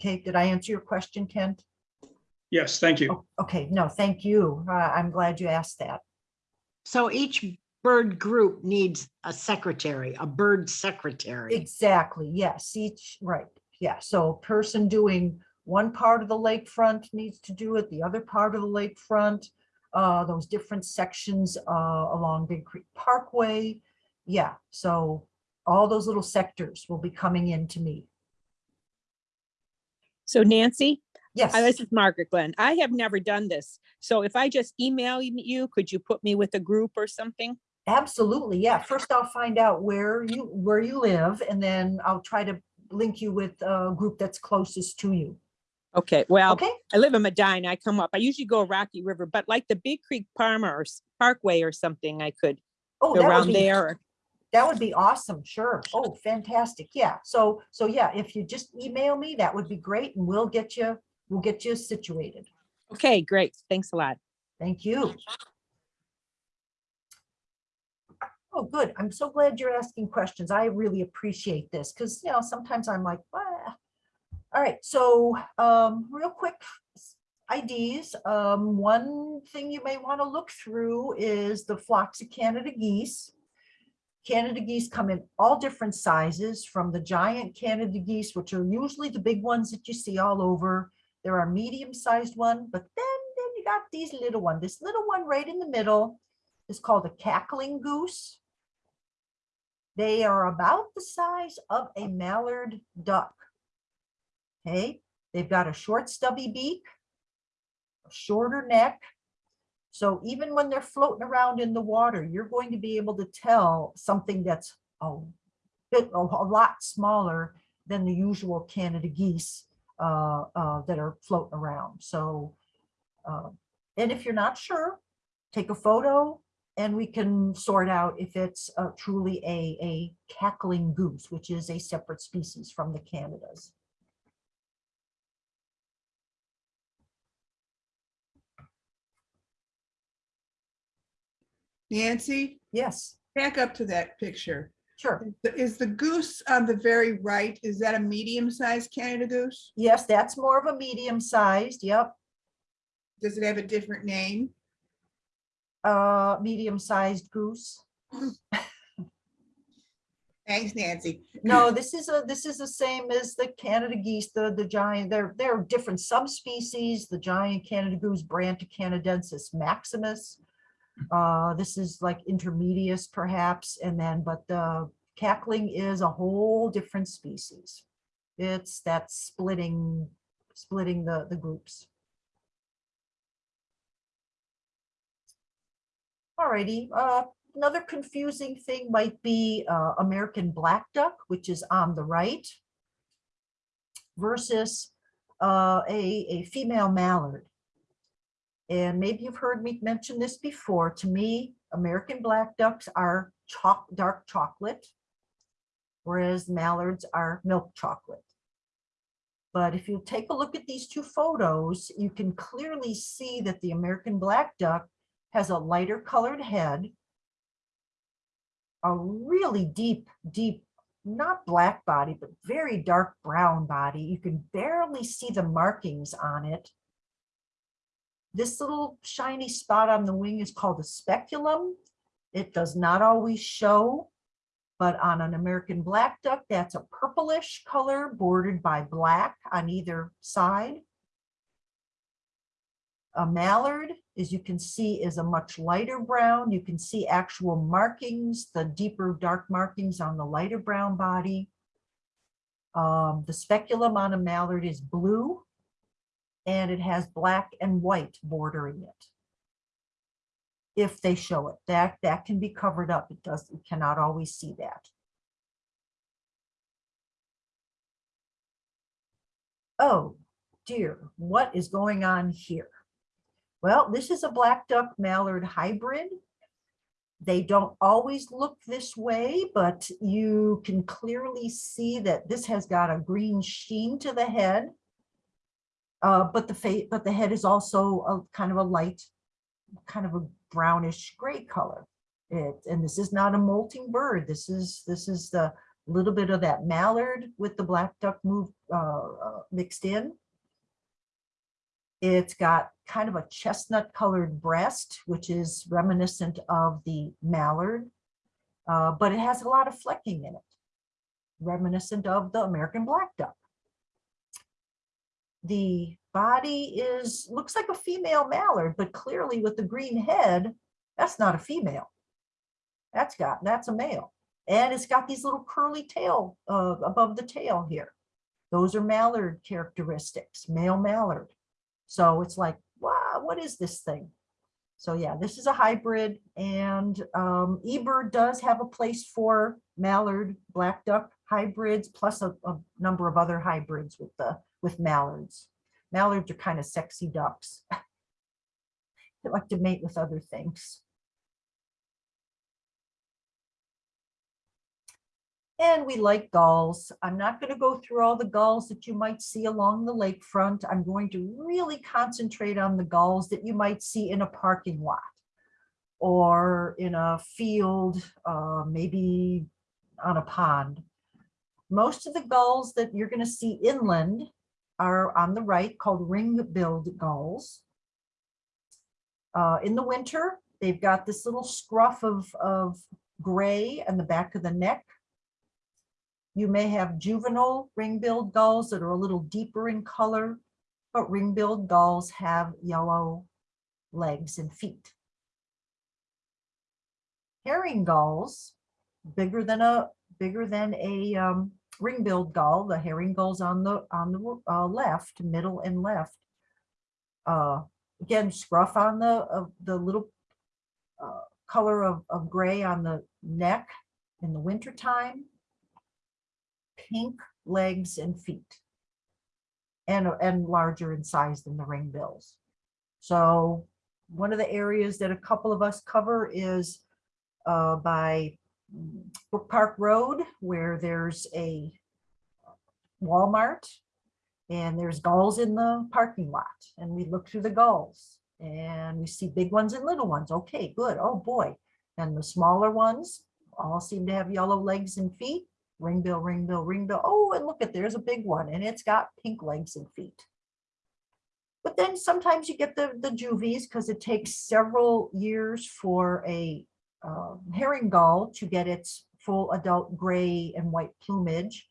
Okay, did I answer your question, Kent? Yes, thank you. Oh, Okay, no, thank you. Uh, I'm glad you asked that. So each bird group needs a secretary, a bird secretary. Exactly, yes, each, right, yeah, so a person doing one part of the lakefront needs to do it, the other part of the lakefront. Uh, those different sections, uh, along Big Creek Parkway. Yeah, so all those little sectors will be coming in to me. So Nancy, Yes, this is Margaret Glenn. I have never done this. So if I just email you, could you put me with a group or something? absolutely, yeah. First I'll find out where you, where you live, and then I'll try to link you with a group that's closest to you. Okay, well, Okay, I live in Medina. I come up. I usually go Rocky River, but like the Big Creek Farmer or Parkway or something, I could oh, go that would around be there. That would be awesome, sure. Oh, fantastic. Yeah, so, so yeah, if you just email me, that would be great and we'll get you, we'll get you situated. Okay, great. Thanks a lot. Thank you. Oh, good. I'm so glad you're asking questions. I really appreciate this because, you know, sometimes I'm like, "Ah." All right, so um, real quick IDs. Um, one thing you may want to look through is the flocks of Canada geese. Canada geese come in all different sizes from the giant Canada geese, which are usually the big ones that you see all over. There are medium-sized one, but then, then you got these little one. This little one right in the middle is called a cackling goose. They are about the size of a mallard duck. Okay, they've got a short stubby beak, a shorter neck. So even when they're floating around in the water, you're going to be able to tell something that's a bit, a lot smaller than the usual Canada geese uh, uh, that are floating around. So, uh, and if you're not sure, take a photo and we can sort out if it's uh, truly a, a cackling goose, which is a separate species from the Canadas. Nancy, Yes, back up to that picture. sure. Is the goose on the very right, is that a medium-sized Canada goose? Yes, that's more of a medium sized, yep, Does it have a different name? uh, medium sized goose. [laughs] Thanks, Nancy. No, this is a, this is the same as the Canada geese, the, the giant, they're, they're different subspecies, the giant Canada goose, Branta canadensis maximus. Uh, this is like intermedius perhaps, and then, but the cackling is a whole different species. It's that splitting, splitting the, the groups. Alrighty, uh, another confusing thing might be uh, American black duck, which is on the right versus uh, a, a female mallard. And maybe you've heard me mention this before. To me, American black ducks are chalk, dark chocolate, whereas mallards are milk chocolate. But if you take a look at these two photos, you can clearly see that the American black duck has a lighter colored head, a really deep, deep, not black body, but very dark brown body. You can barely see the markings on it. This little shiny spot on the wing is called a speculum. It does not always show, but on an American black duck, that's a purplish color bordered by black on either side. A mallard, as you can see, is a much lighter brown. You can see actual markings, the deeper dark markings on the lighter brown body. Um, the speculum on a mallard is blue and it has black and white bordering it. If they show it, that, that can be covered up. It does, you cannot always see that. Oh dear, what is going on here? Well, this is a black duck mallard hybrid. They don't always look this way, but you can clearly see that this has got a green sheen to the head. Uh, but the face, but the head is also a kind of a light, kind of a brownish gray color. It, and this is not a molting bird. This is, this is the, little bit of that mallard with the black duck move uh, uh, mixed in. It's got kind of a chestnut colored breast, which is reminiscent of the mallard, uh, but it has a lot of flecking in it, reminiscent of the American black duck. The body is, looks like a female mallard, but clearly with the green head, that's not a female. That's got, that's a male. And it's got these little curly tail uh, above the tail here. Those are mallard characteristics, male mallard. So it's like, wow, what is this thing? So yeah, this is a hybrid and um, eBird does have a place for mallard, black duck hybrids, plus a, a number of other hybrids with the, with mallards. Mallards are kind of sexy ducks. [laughs] They like to mate with other things. And we like gulls. I'm not going to go through all the gulls that you might see along the lakefront. I'm going to really concentrate on the gulls that you might see in a parking lot or in a field, uh, maybe on a pond. Most of the gulls that you're going to see inland are on the right called ring-billed gulls. Uh, in the winter, they've got this little scruff of, of gray on the back of the neck. You may have juvenile ring-billed gulls that are a little deeper in color, but ring-billed gulls have yellow legs and feet. Herring gulls, bigger than a bigger than a um, ring-billed gull. The herring gulls on the on the uh, left, middle and left. Uh, again, scruff on the of the little uh, color of, of gray on the neck in the wintertime. Pink legs and feet. And, and larger in size than the ring bills. So one of the areas that a couple of us cover is uh, by Brook Park Road, where there's a Walmart and there's gulls in the parking lot and we look through the gulls and we see big ones and little ones. Okay, good. Oh boy. And the smaller ones all seem to have yellow legs and feet. Ring bill, ring bill, ring bill. Oh, and look at there's a big one and it's got pink legs and feet. But then sometimes you get the, the juvies because it takes several years for a uh, herring gull to get its full adult gray and white plumage.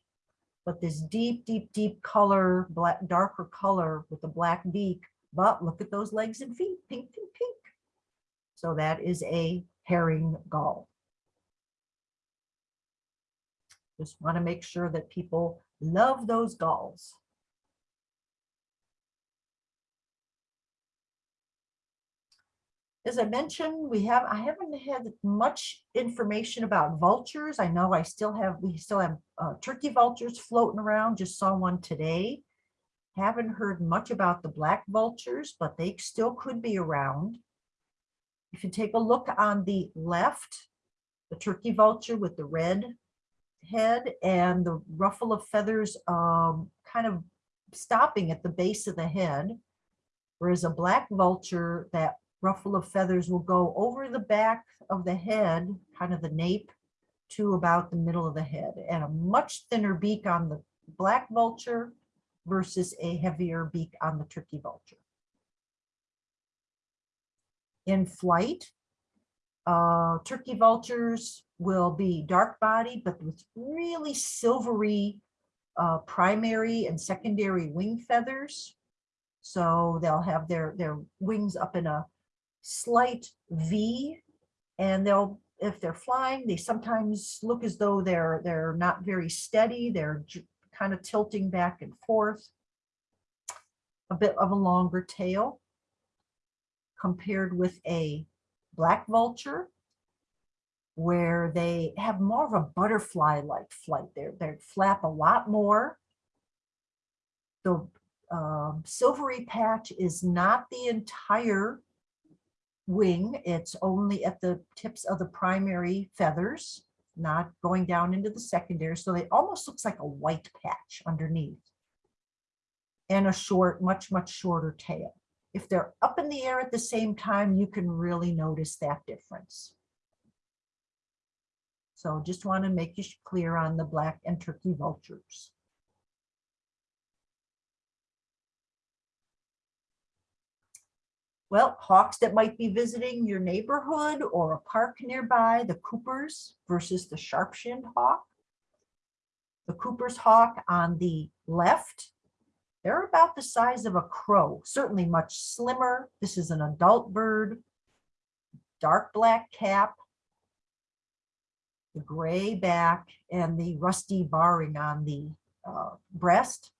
But this deep, deep, deep color, black, darker color with the black beak, but look at those legs and feet, pink, pink, pink. So that is a herring gull. Just want to make sure that people love those gulls. As I mentioned, we have, I haven't had much information about vultures. I know I still have, we still have uh, turkey vultures floating around, just saw one today. Haven't heard much about the black vultures, but they still could be around. If you take a look on the left, the turkey vulture with the red head and the ruffle of feathers um, kind of stopping at the base of the head. Whereas a black vulture, that ruffle of feathers will go over the back of the head, kind of the nape, to about the middle of the head, and a much thinner beak on the black vulture versus a heavier beak on the turkey vulture. In flight, uh, turkey vultures will be dark body, but with really silvery uh, primary and secondary wing feathers. So they'll have their, their wings up in a slight V and they'll, if they're flying, they sometimes look as though they're, they're not very steady. They're kind of tilting back and forth. A bit of a longer tail compared with a black vulture where they have more of a butterfly-like flight. They're, they flap a lot more. The um, silvery patch is not the entire wing. It's only at the tips of the primary feathers, not going down into the secondary. So it almost looks like a white patch underneath. And a short, much, much shorter tail. If they're up in the air at the same time, you can really notice that difference. So just want to make you clear on the black and turkey vultures. Well, hawks that might be visiting your neighborhood or a park nearby, the Coopers versus the sharp-shinned hawk. The Cooper's hawk on the left, they're about the size of a crow, certainly much slimmer. This is an adult bird, dark black cap, the gray back and the rusty barring on the uh, breast.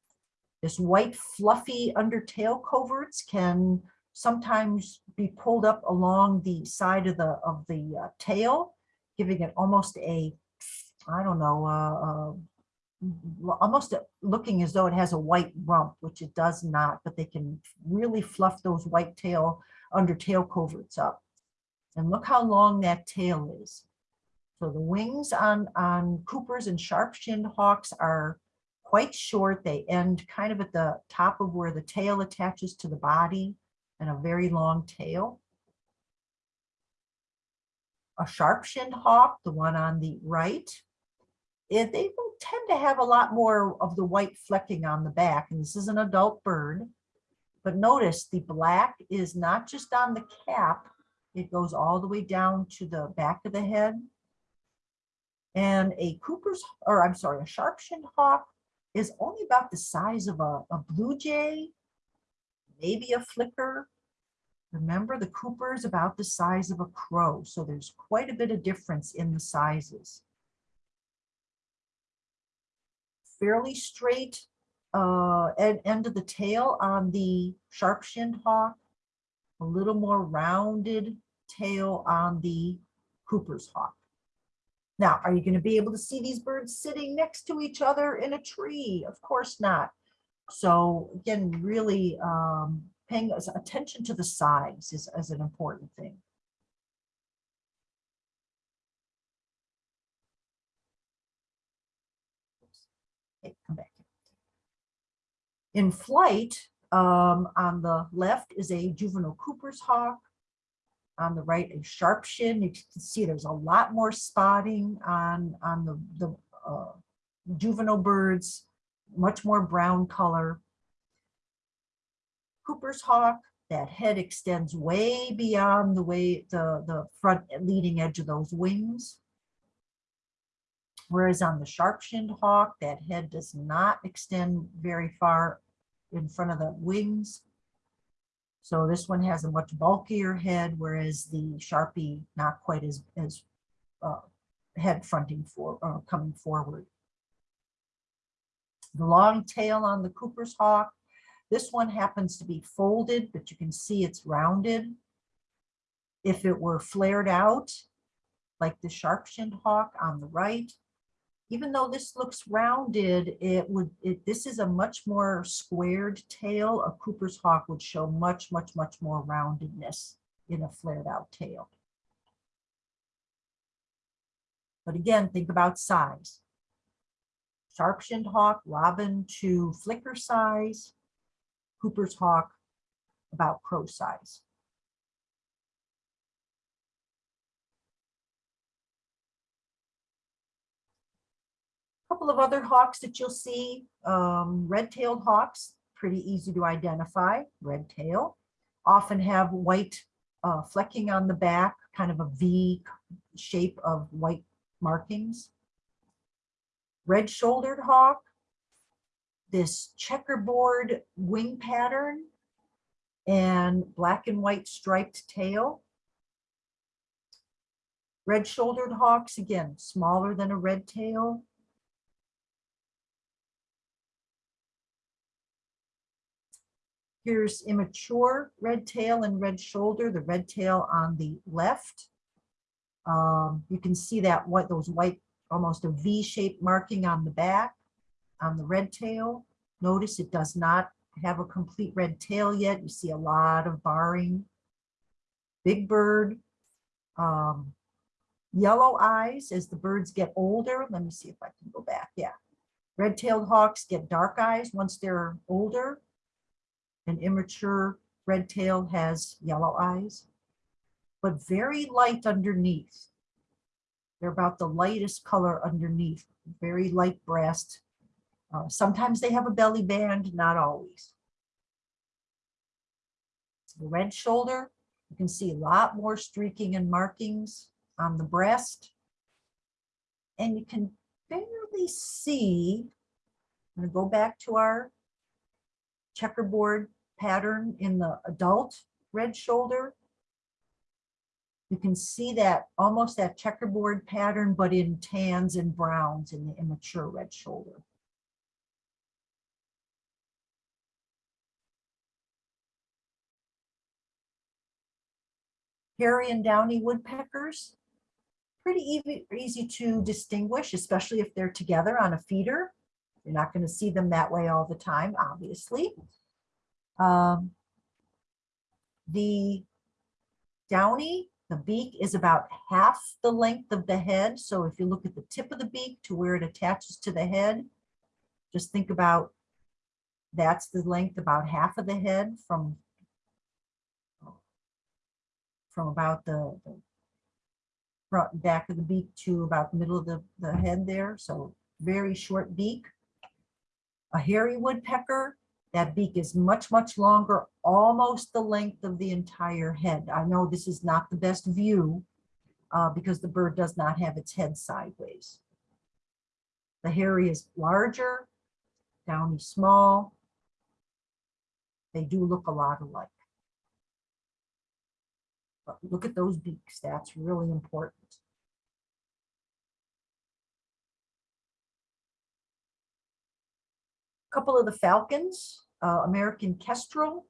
This white fluffy undertail coverts can sometimes be pulled up along the side of the of the uh, tail, giving it almost a, I don't know, uh, uh, almost looking as though it has a white rump, which it does not, but they can really fluff those white tail under tail coverts up. And look how long that tail is. So the wings on, on Coopers and sharp-shinned hawks are quite short. They end kind of at the top of where the tail attaches to the body and a very long tail. A sharp-shinned hawk, the one on the right, it, they will tend to have a lot more of the white flecking on the back. And this is an adult bird. But notice the black is not just on the cap, it goes all the way down to the back of the head. And a Cooper's, or I'm sorry, a sharp-shinned hawk is only about the size of a, a blue jay, maybe a flicker. Remember, the Cooper is about the size of a crow, so there's quite a bit of difference in the sizes. Fairly straight uh, end, of the tail on the sharp-shinned hawk, a little more rounded tail on the Cooper's hawk. Now, are you going to be able to see these birds sitting next to each other in a tree? Of course not. So again, really um, paying attention to the size is, is an important thing. In flight, um, on the left is a juvenile Cooper's hawk. On the right, a sharp shin. You can see there's a lot more spotting on, on the, the uh, juvenile birds, much more brown color. Cooper's hawk, that head extends way beyond the way, the, the front leading edge of those wings. Whereas on the sharp-shinned hawk, that head does not extend very far in front of the wings. So this one has a much bulkier head, whereas the Sharpie not quite as, as uh, head fronting for, uh, coming forward. The long tail on the Cooper's hawk, this one happens to be folded, but you can see it's rounded. If it were flared out, like the sharp-shinned hawk on the right, even though this looks rounded, it would, it, this is a much more squared tail. A Cooper's hawk would show much, much, much more roundedness in a flared out tail. But again, think about size. Sharp-shinned hawk, robin to flicker size. Cooper's hawk, about crow size. A couple of other hawks that you'll see, um, red-tailed hawks, pretty easy to identify, red tail. Often have white uh, flecking on the back, kind of a V shape of white markings. Red-shouldered hawk, this checkerboard wing pattern and black and white striped tail. Red-shouldered hawks, again, smaller than a red tail. Here's immature red tail and red shoulder, the red tail on the left. Um, you can see that what those white, almost a V-shaped marking on the back on the red tail. Notice it does not have a complete red tail yet. You see a lot of barring. Big bird. Um, yellow eyes as the birds get older. Let me see if I can go back. Yeah. Red-tailed hawks get dark eyes once they're older. An immature red tail has yellow eyes, but very light underneath. They're about the lightest color underneath, very light breast. Uh, sometimes they have a belly band, not always. The red shoulder, you can see a lot more streaking and markings on the breast. And you can barely see, I'm gonna go back to our checkerboard pattern in the adult red shoulder. You can see that, almost that checkerboard pattern, but in tans and browns in the immature red shoulder. Hairy and downy woodpeckers, pretty easy, easy to distinguish, especially if they're together on a feeder. You're not going to see them that way all the time, obviously. Um, the downy, the beak is about half the length of the head. So if you look at the tip of the beak to where it attaches to the head, just think about that's the length, about half of the head from from about the the front back of the beak to about the middle of the, the head there. So very short beak. A hairy woodpecker, that beak is much, much longer, almost the length of the entire head. I know this is not the best view uh, because the bird does not have its head sideways. The hairy is larger, downy small. They do look a lot alike. But look at those beaks, that's really important. Couple of the falcons, uh, American kestrel.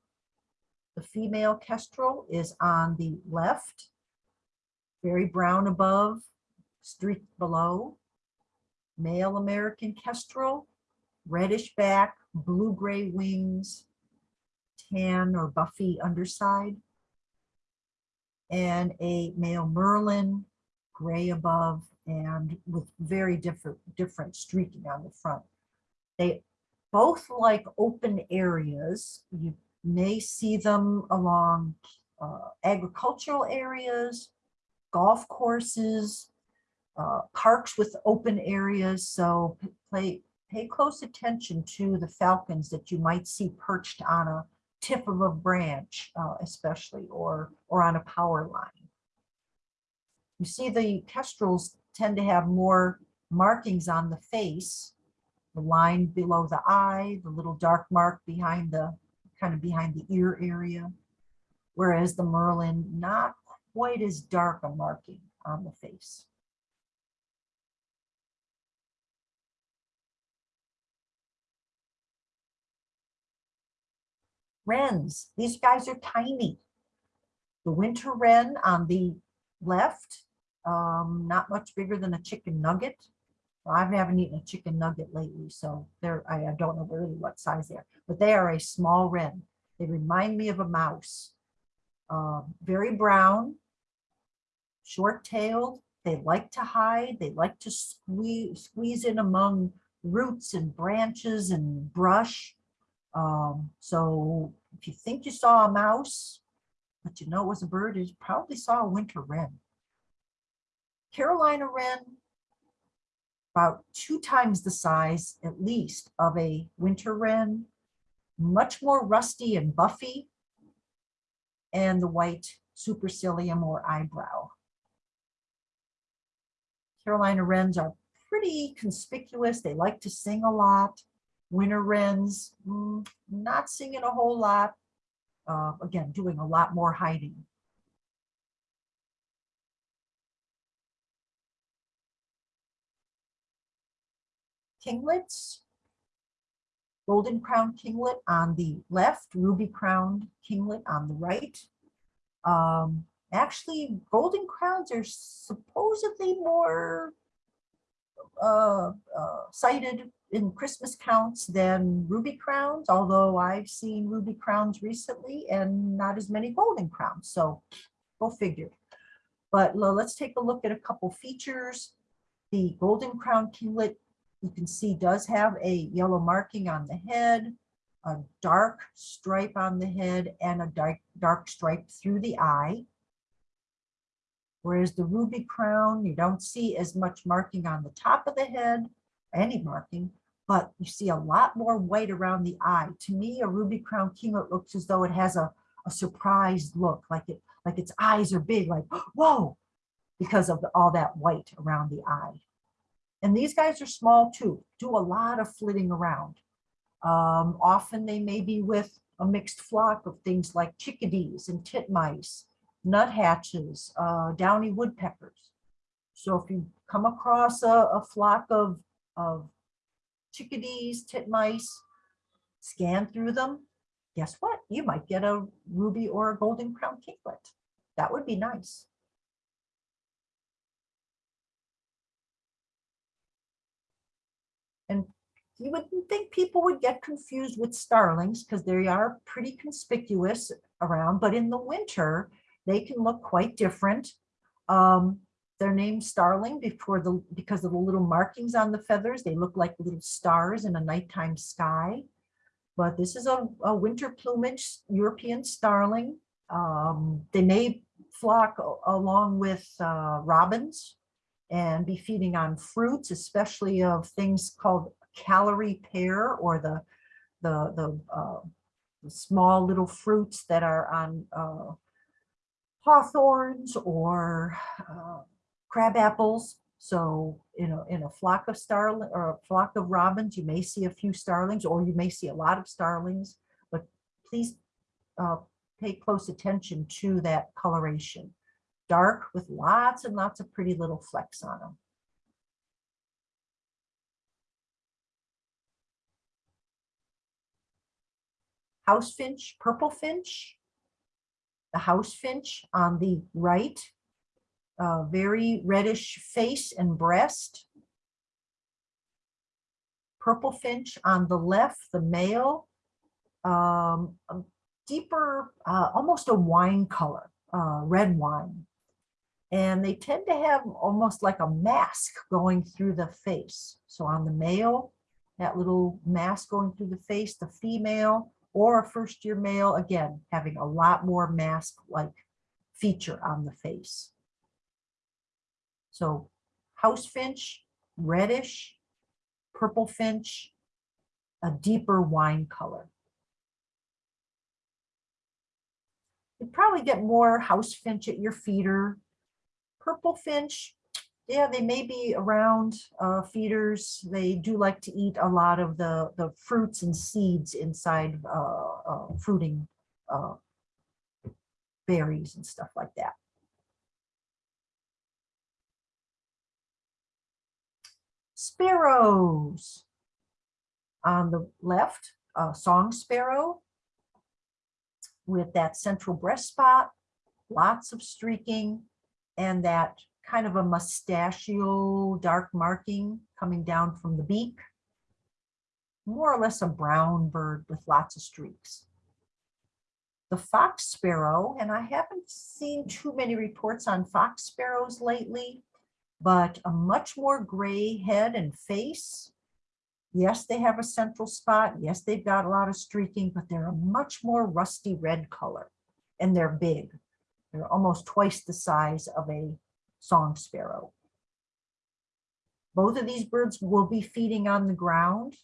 The female kestrel is on the left. Very brown above, streak below. Male American kestrel, reddish back, blue-gray wings, tan or buffy underside. And a male merlin, gray above and with very different, different streaking on the front. They both like open areas. You may see them along uh, agricultural areas, golf courses, uh, parks with open areas. So p- play, pay close attention to the falcons that you might see perched on a tip of a branch, uh, especially, or, or on a power line. You see the kestrels tend to have more markings on the face, the line below the eye, the little dark mark behind the, kind of behind the ear area. Whereas the Merlin, not quite as dark a marking on the face. Wrens, these guys are tiny. The winter wren on the left, um, not much bigger than a chicken nugget. I haven't eaten a chicken nugget lately, so they're, I, I don't know really what size they are, but they are a small wren. They remind me of a mouse. Um, very brown, short-tailed. They like to hide. They like to squeeze, squeeze in among roots and branches and brush. Um, so if you think you saw a mouse, but you know it was a bird, you probably saw a winter wren. Carolina wren, about two times the size at least of a winter wren, much more rusty and buffy, and the white supercilium or eyebrow. Carolina wrens are pretty conspicuous. They like to sing a lot. Winter wrens, mm, not singing a whole lot. Uh, again, doing a lot more hiding. Kinglets. Golden crown kinglet on the left, ruby crowned kinglet on the right. Um, actually, golden crowns are supposedly more uh, uh, sighted in Christmas counts than ruby crowns, although I've seen ruby crowns recently and not as many golden crowns. So go figure. But lo- let's take a look at a couple features. The golden crown kinglet, you can see does have a yellow marking on the head, a dark stripe on the head and a dark, dark stripe through the eye. Whereas the ruby crown, you don't see as much marking on the top of the head, any marking, but you see a lot more white around the eye. To me, a ruby crown kinglet looks as though it has a, a surprised look, like it, like its eyes are big, like, [gasps] whoa, because of all that white around the eye. And these guys are small too, do a lot of flitting around. Um, often they may be with a mixed flock of things like chickadees and titmice, nuthatches, uh, downy woodpeckers. So if you come across a, a flock of, of chickadees, titmice, scan through them, guess what? You might get a ruby or a golden crown kinglet. That would be nice. And you wouldn't think people would get confused with starlings because they are pretty conspicuous around, but in the winter, they can look quite different. Um, they're named starling before the, because of the little markings on the feathers. They look like little stars in a nighttime sky. But this is a, a winter plumage European starling. Um, they may flock along with uh, robins and be feeding on fruits, especially of things called Callery pear or the, the, the, uh, the small little fruits that are on uh, hawthorns or uh, crab apples. So, you know, in a flock of starling or a flock of robins, you may see a few starlings or you may see a lot of starlings, but please uh, pay close attention to that coloration. Dark with lots and lots of pretty little flecks on them. House finch, purple finch. The house finch on the right uh, very reddish face and breast. Purple finch on the left, the male, um, deeper, uh, almost a wine color, uh, red wine. And they tend to have almost like a mask going through the face. So on the male, that little mask going through the face, the female or a first year male, again, having a lot more mask-like feature on the face. So house finch, reddish, purple finch, a deeper wine color. You probably get more house finch at your feeder. Purple finch, yeah, they may be around uh, feeders. They do like to eat a lot of the, the fruits and seeds inside uh, uh, fruiting uh, berries and stuff like that. Sparrows. On the left, a song sparrow with that central breast spot, lots of streaking, and that kind of a mustachio dark marking coming down from the beak. More or less a brown bird with lots of streaks. The fox sparrow, and I haven't seen too many reports on fox sparrows lately, but a much more gray head and face. Yes, they have a central spot. Yes, they've got a lot of streaking, but they're a much more rusty red color and they're big. They're almost twice the size of a song sparrow. Both of these birds will be feeding on the ground.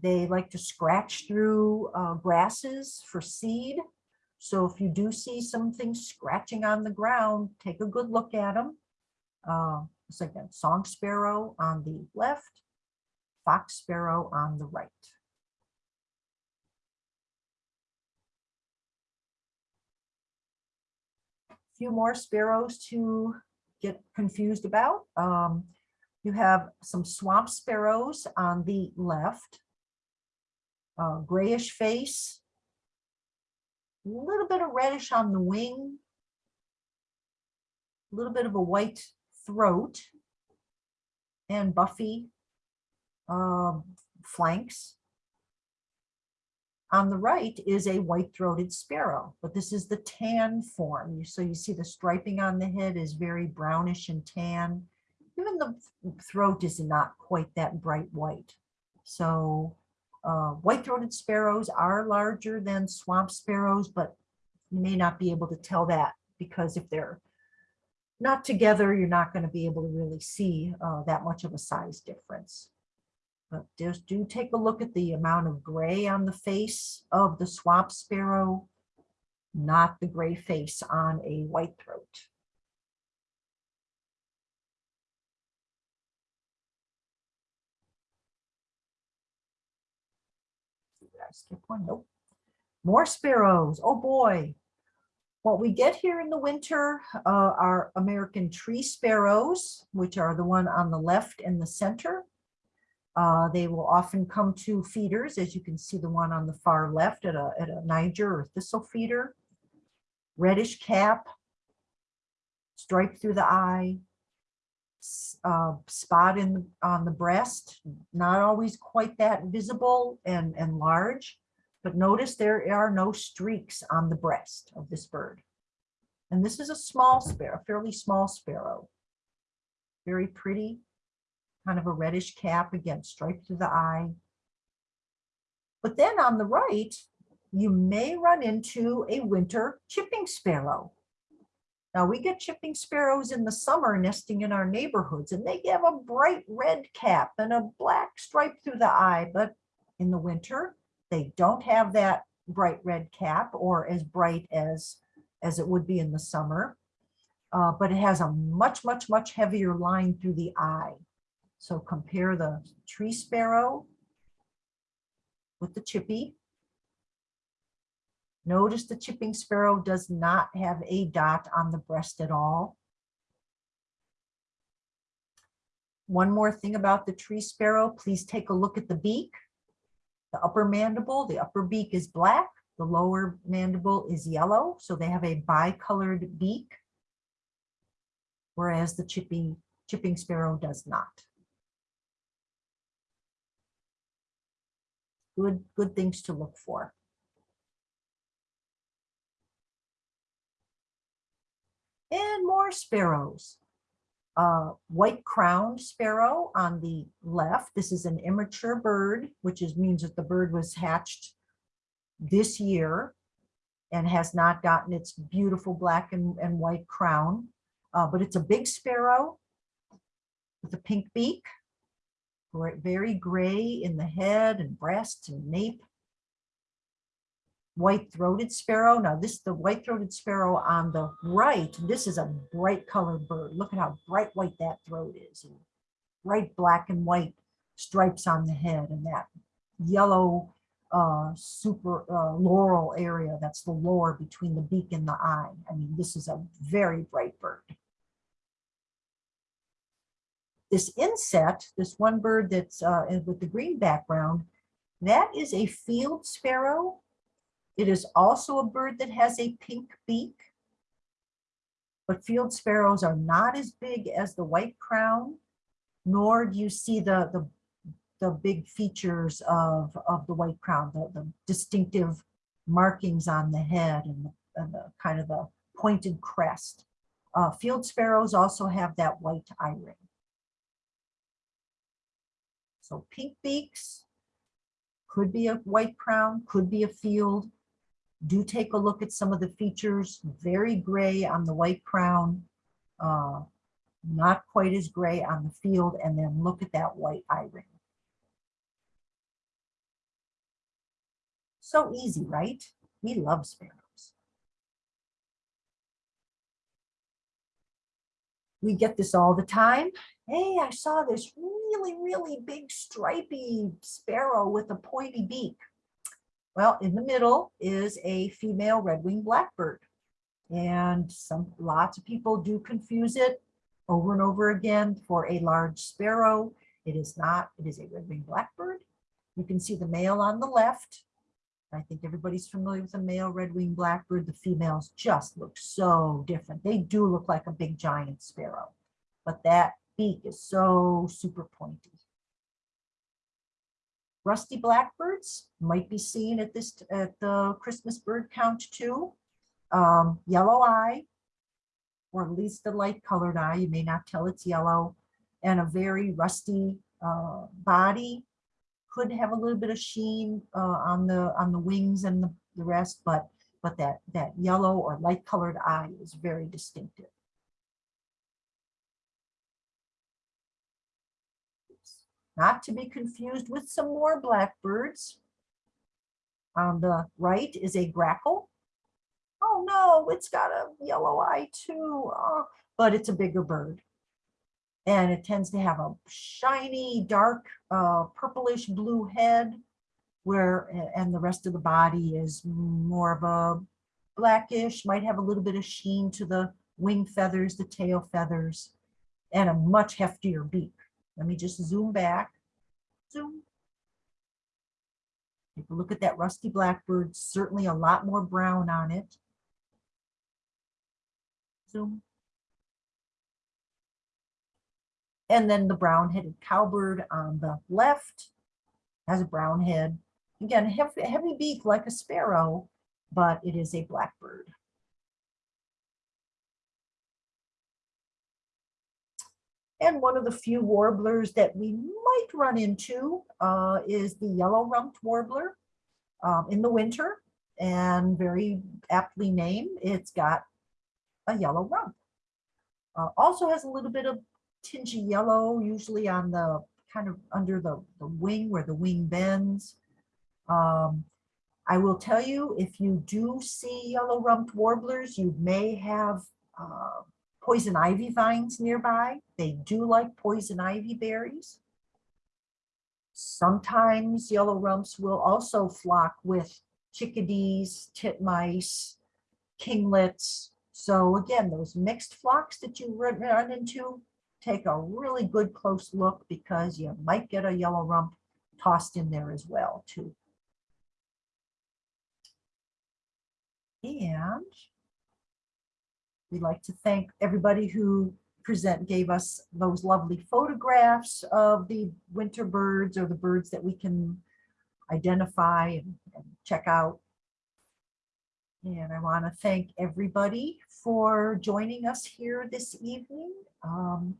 They like to scratch through uh, grasses for seed. So if you do see something scratching on the ground, take a good look at them. Uh, it's like a song sparrow on the left, fox sparrow on the right. Few more sparrows to get confused about. Um, you have some swamp sparrows on the left. Uh, grayish face. A little bit of reddish on the wing. A little bit of a white throat. And buffy um, flanks. On the right is a white-throated sparrow, but this is the tan form. So you see the striping on the head is very brownish and tan. Even the throat is not quite that bright white. So uh, white-throated sparrows are larger than swamp sparrows, but you may not be able to tell that because if they're not together, you're not going to be able to really see uh, that much of a size difference. But just do take a look at the amount of gray on the face of the swamp sparrow, not the gray face on a white throat. Skip one? Nope. More sparrows. Oh, boy. What we get here in the winter uh, are American tree sparrows, which are the one on the left and the center. Uh, They will often come to feeders, as you can see the one on the far left at a, at a Niger or thistle feeder. Reddish cap, stripe through the eye, uh, spot in, on the breast, not always quite that visible and, and large. But notice there are no streaks on the breast of this bird. And this is a small sparrow, fairly small sparrow. Very pretty, kind of a reddish cap, again, striped through the eye. But then on the right, you may run into a winter chipping sparrow. Now, we get chipping sparrows in the summer nesting in our neighborhoods, and they have a bright red cap and a black stripe through the eye, but in the winter, they don't have that bright red cap or as bright as, as it would be in the summer. Uh, but it has a much, much, much heavier line through the eye. So compare the tree sparrow with the chippy. Notice the chipping sparrow does not have a dot on the breast at all. One more thing about the tree sparrow, please take a look at the beak. The upper mandible, the upper beak is black, the lower mandible is yellow, so they have a bicolored beak. Whereas the chippy, chipping sparrow does not. Good, good things to look for. And more sparrows. Uh, white crowned sparrow on the left. This is an immature bird, which is means that the bird was hatched this year and has not gotten its beautiful black and, and white crown. Uh, but it's a big sparrow with a pink beak, very gray in the head and breast and nape. White-throated sparrow. Now this, the white-throated sparrow on the right, this is a bright colored bird. Look at how bright white that throat is. and Bright black and white stripes on the head and that yellow uh, super uh, loral area. That's the lower between the beak and the eye. I mean, this is a very bright bird. This inset, this one bird that's uh, with the green background, that is a field sparrow. It is also a bird that has a pink beak. But field sparrows are not as big as the white crown, nor do you see the, the, the big features of, of the white crown, the, the distinctive markings on the head and the, and the kind of the pointed crest. Uh, field sparrows also have that white eye ring. So pink beaks, could be a white crown, could be a field. Do take a look at some of the features, very gray on the white crown, uh, not quite as gray on the field, and then look at that white eye ring. So easy, right? We love sparrows. We get this all the time. Hey, I saw this really, really big stripy sparrow with a pointy beak. Well, in the middle is a female red-winged blackbird. And some, lots of people do confuse it over and over again for a large sparrow. It is not, it is a red-winged blackbird. You can see the male on the left. I think everybody's familiar with the male red-winged blackbird. The females just look so different. They do look like a big giant sparrow, but that beak is so super pointy. Rusty blackbirds might be seen at this, at the Christmas bird count too. Um, yellow eye, or at least a light colored eye, you may not tell it's yellow, and a very rusty uh, body. Could have a little bit of sheen uh, on the on the wings and the, the rest, but but that that yellow or light colored eye is very distinctive. Not to be confused with some more blackbirds. On the right is a grackle. Oh no, it's got a yellow eye too, oh, but it's a bigger bird. And it tends to have a shiny, dark, uh, purplish blue head where, and the rest of the body is more of a blackish, might have a little bit of sheen to the wing feathers, the tail feathers, and a much heftier beak. Let me just zoom back. Zoom. Take a look at that rusty blackbird, certainly a lot more brown on it. Zoom. And then the brown-headed cowbird on the left has a brown head. Again, heavy, heavy beak like a sparrow, but it is a blackbird. And one of the few warblers that we might run into uh, is the yellow rumped warbler um, in the winter and very aptly named. It's got a yellow rump. Uh, also has a little bit of tingy yellow, usually on the kind of under the, the wing where the wing bends. Um, I will tell you, if you do see yellow rumped warblers, you may have uh, poison ivy vines nearby. They do like poison ivy berries. Sometimes yellow rumps will also flock with chickadees, titmice, kinglets. So again, those mixed flocks that you run into, take a really good close look because you might get a yellow rump tossed in there as well too. And we'd like to thank everybody who present, gave us those lovely photographs of the winter birds or the birds that we can identify and, and check out. And I want to thank everybody for joining us here this evening. Um,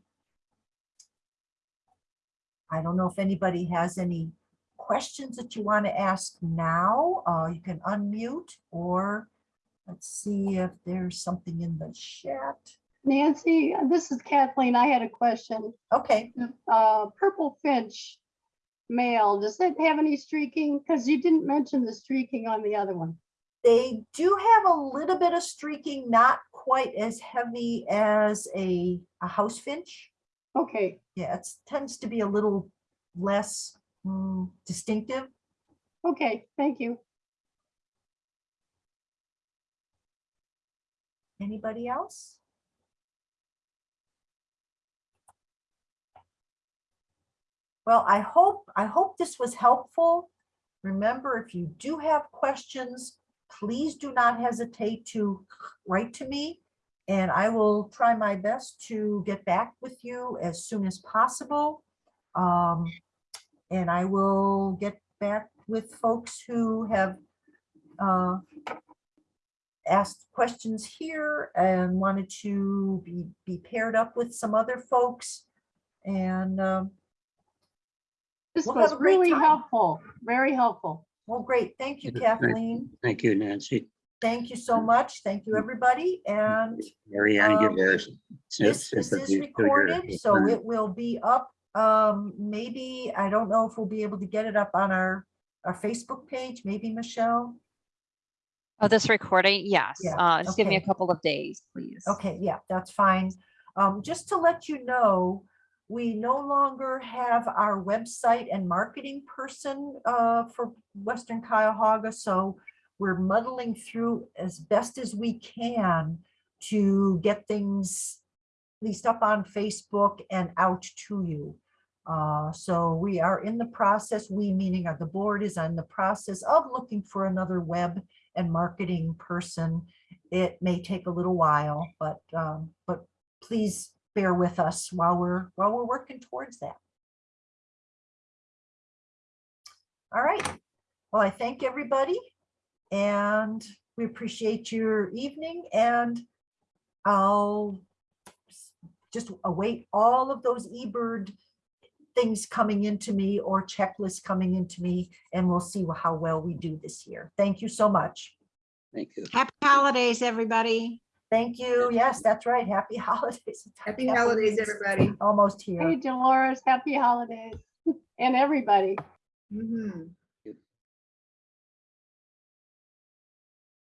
I don't know if anybody has any questions that you want to ask now. Uh, you can unmute or let's see if there's something in the chat. Nancy, this is Kathleen. I had a question. Okay, Uh, purple finch male, does it have any streaking? Because you didn't mention the streaking on the other one. they do have a little bit of streaking, not quite as heavy as a, a house finch. Okay, Yeah, it tends to be a little less mm, distinctive. okay, thank you. Anybody else? Well, I hope, I hope this was helpful. Remember, if you do have questions, please do not hesitate to write to me. And I will try my best to get back with you as soon as possible. Um, and I will get back with folks who have uh, asked questions here and wanted to be, be paired up with some other folks. And, um, This We'll was really time. helpful, very helpful. well, great. Thank you, Yeah, Kathleen. Thank you, Nancy. Thank you so much. Thank you, everybody. And Mary Ann, give Um, this, this is sympathy to your recorded, so it will be up. Um, maybe, I don't know if we'll be able to get it up on our, our Facebook page, maybe Michelle. Oh, this recording? Yes. Yeah, Uh, just give me a okay. couple of days, please. Okay, yeah, that's fine. Um, just to let you know, we no longer have our website and marketing person uh, for Western Cuyahoga, so we're muddling through as best as we can to get things at least up on Facebook and out to you. Uh, so we are in the process, we meaning uh, the board is on the process of looking for another web and marketing person. It may take a little while, but, um, but please bear with us while we're, while we're working towards that. All right. Well, I thank everybody and we appreciate your evening and I'll just await all of those eBird things coming into me or checklists coming into me and we'll see how well we do this year. Thank you so much. Thank you. Happy holidays, everybody. Thank you. Yes, that's right. Happy [laughs] holidays. Happy holidays, Kathleen's everybody. Almost here. Hey here. Dolores, happy holidays. and everybody. Mhm.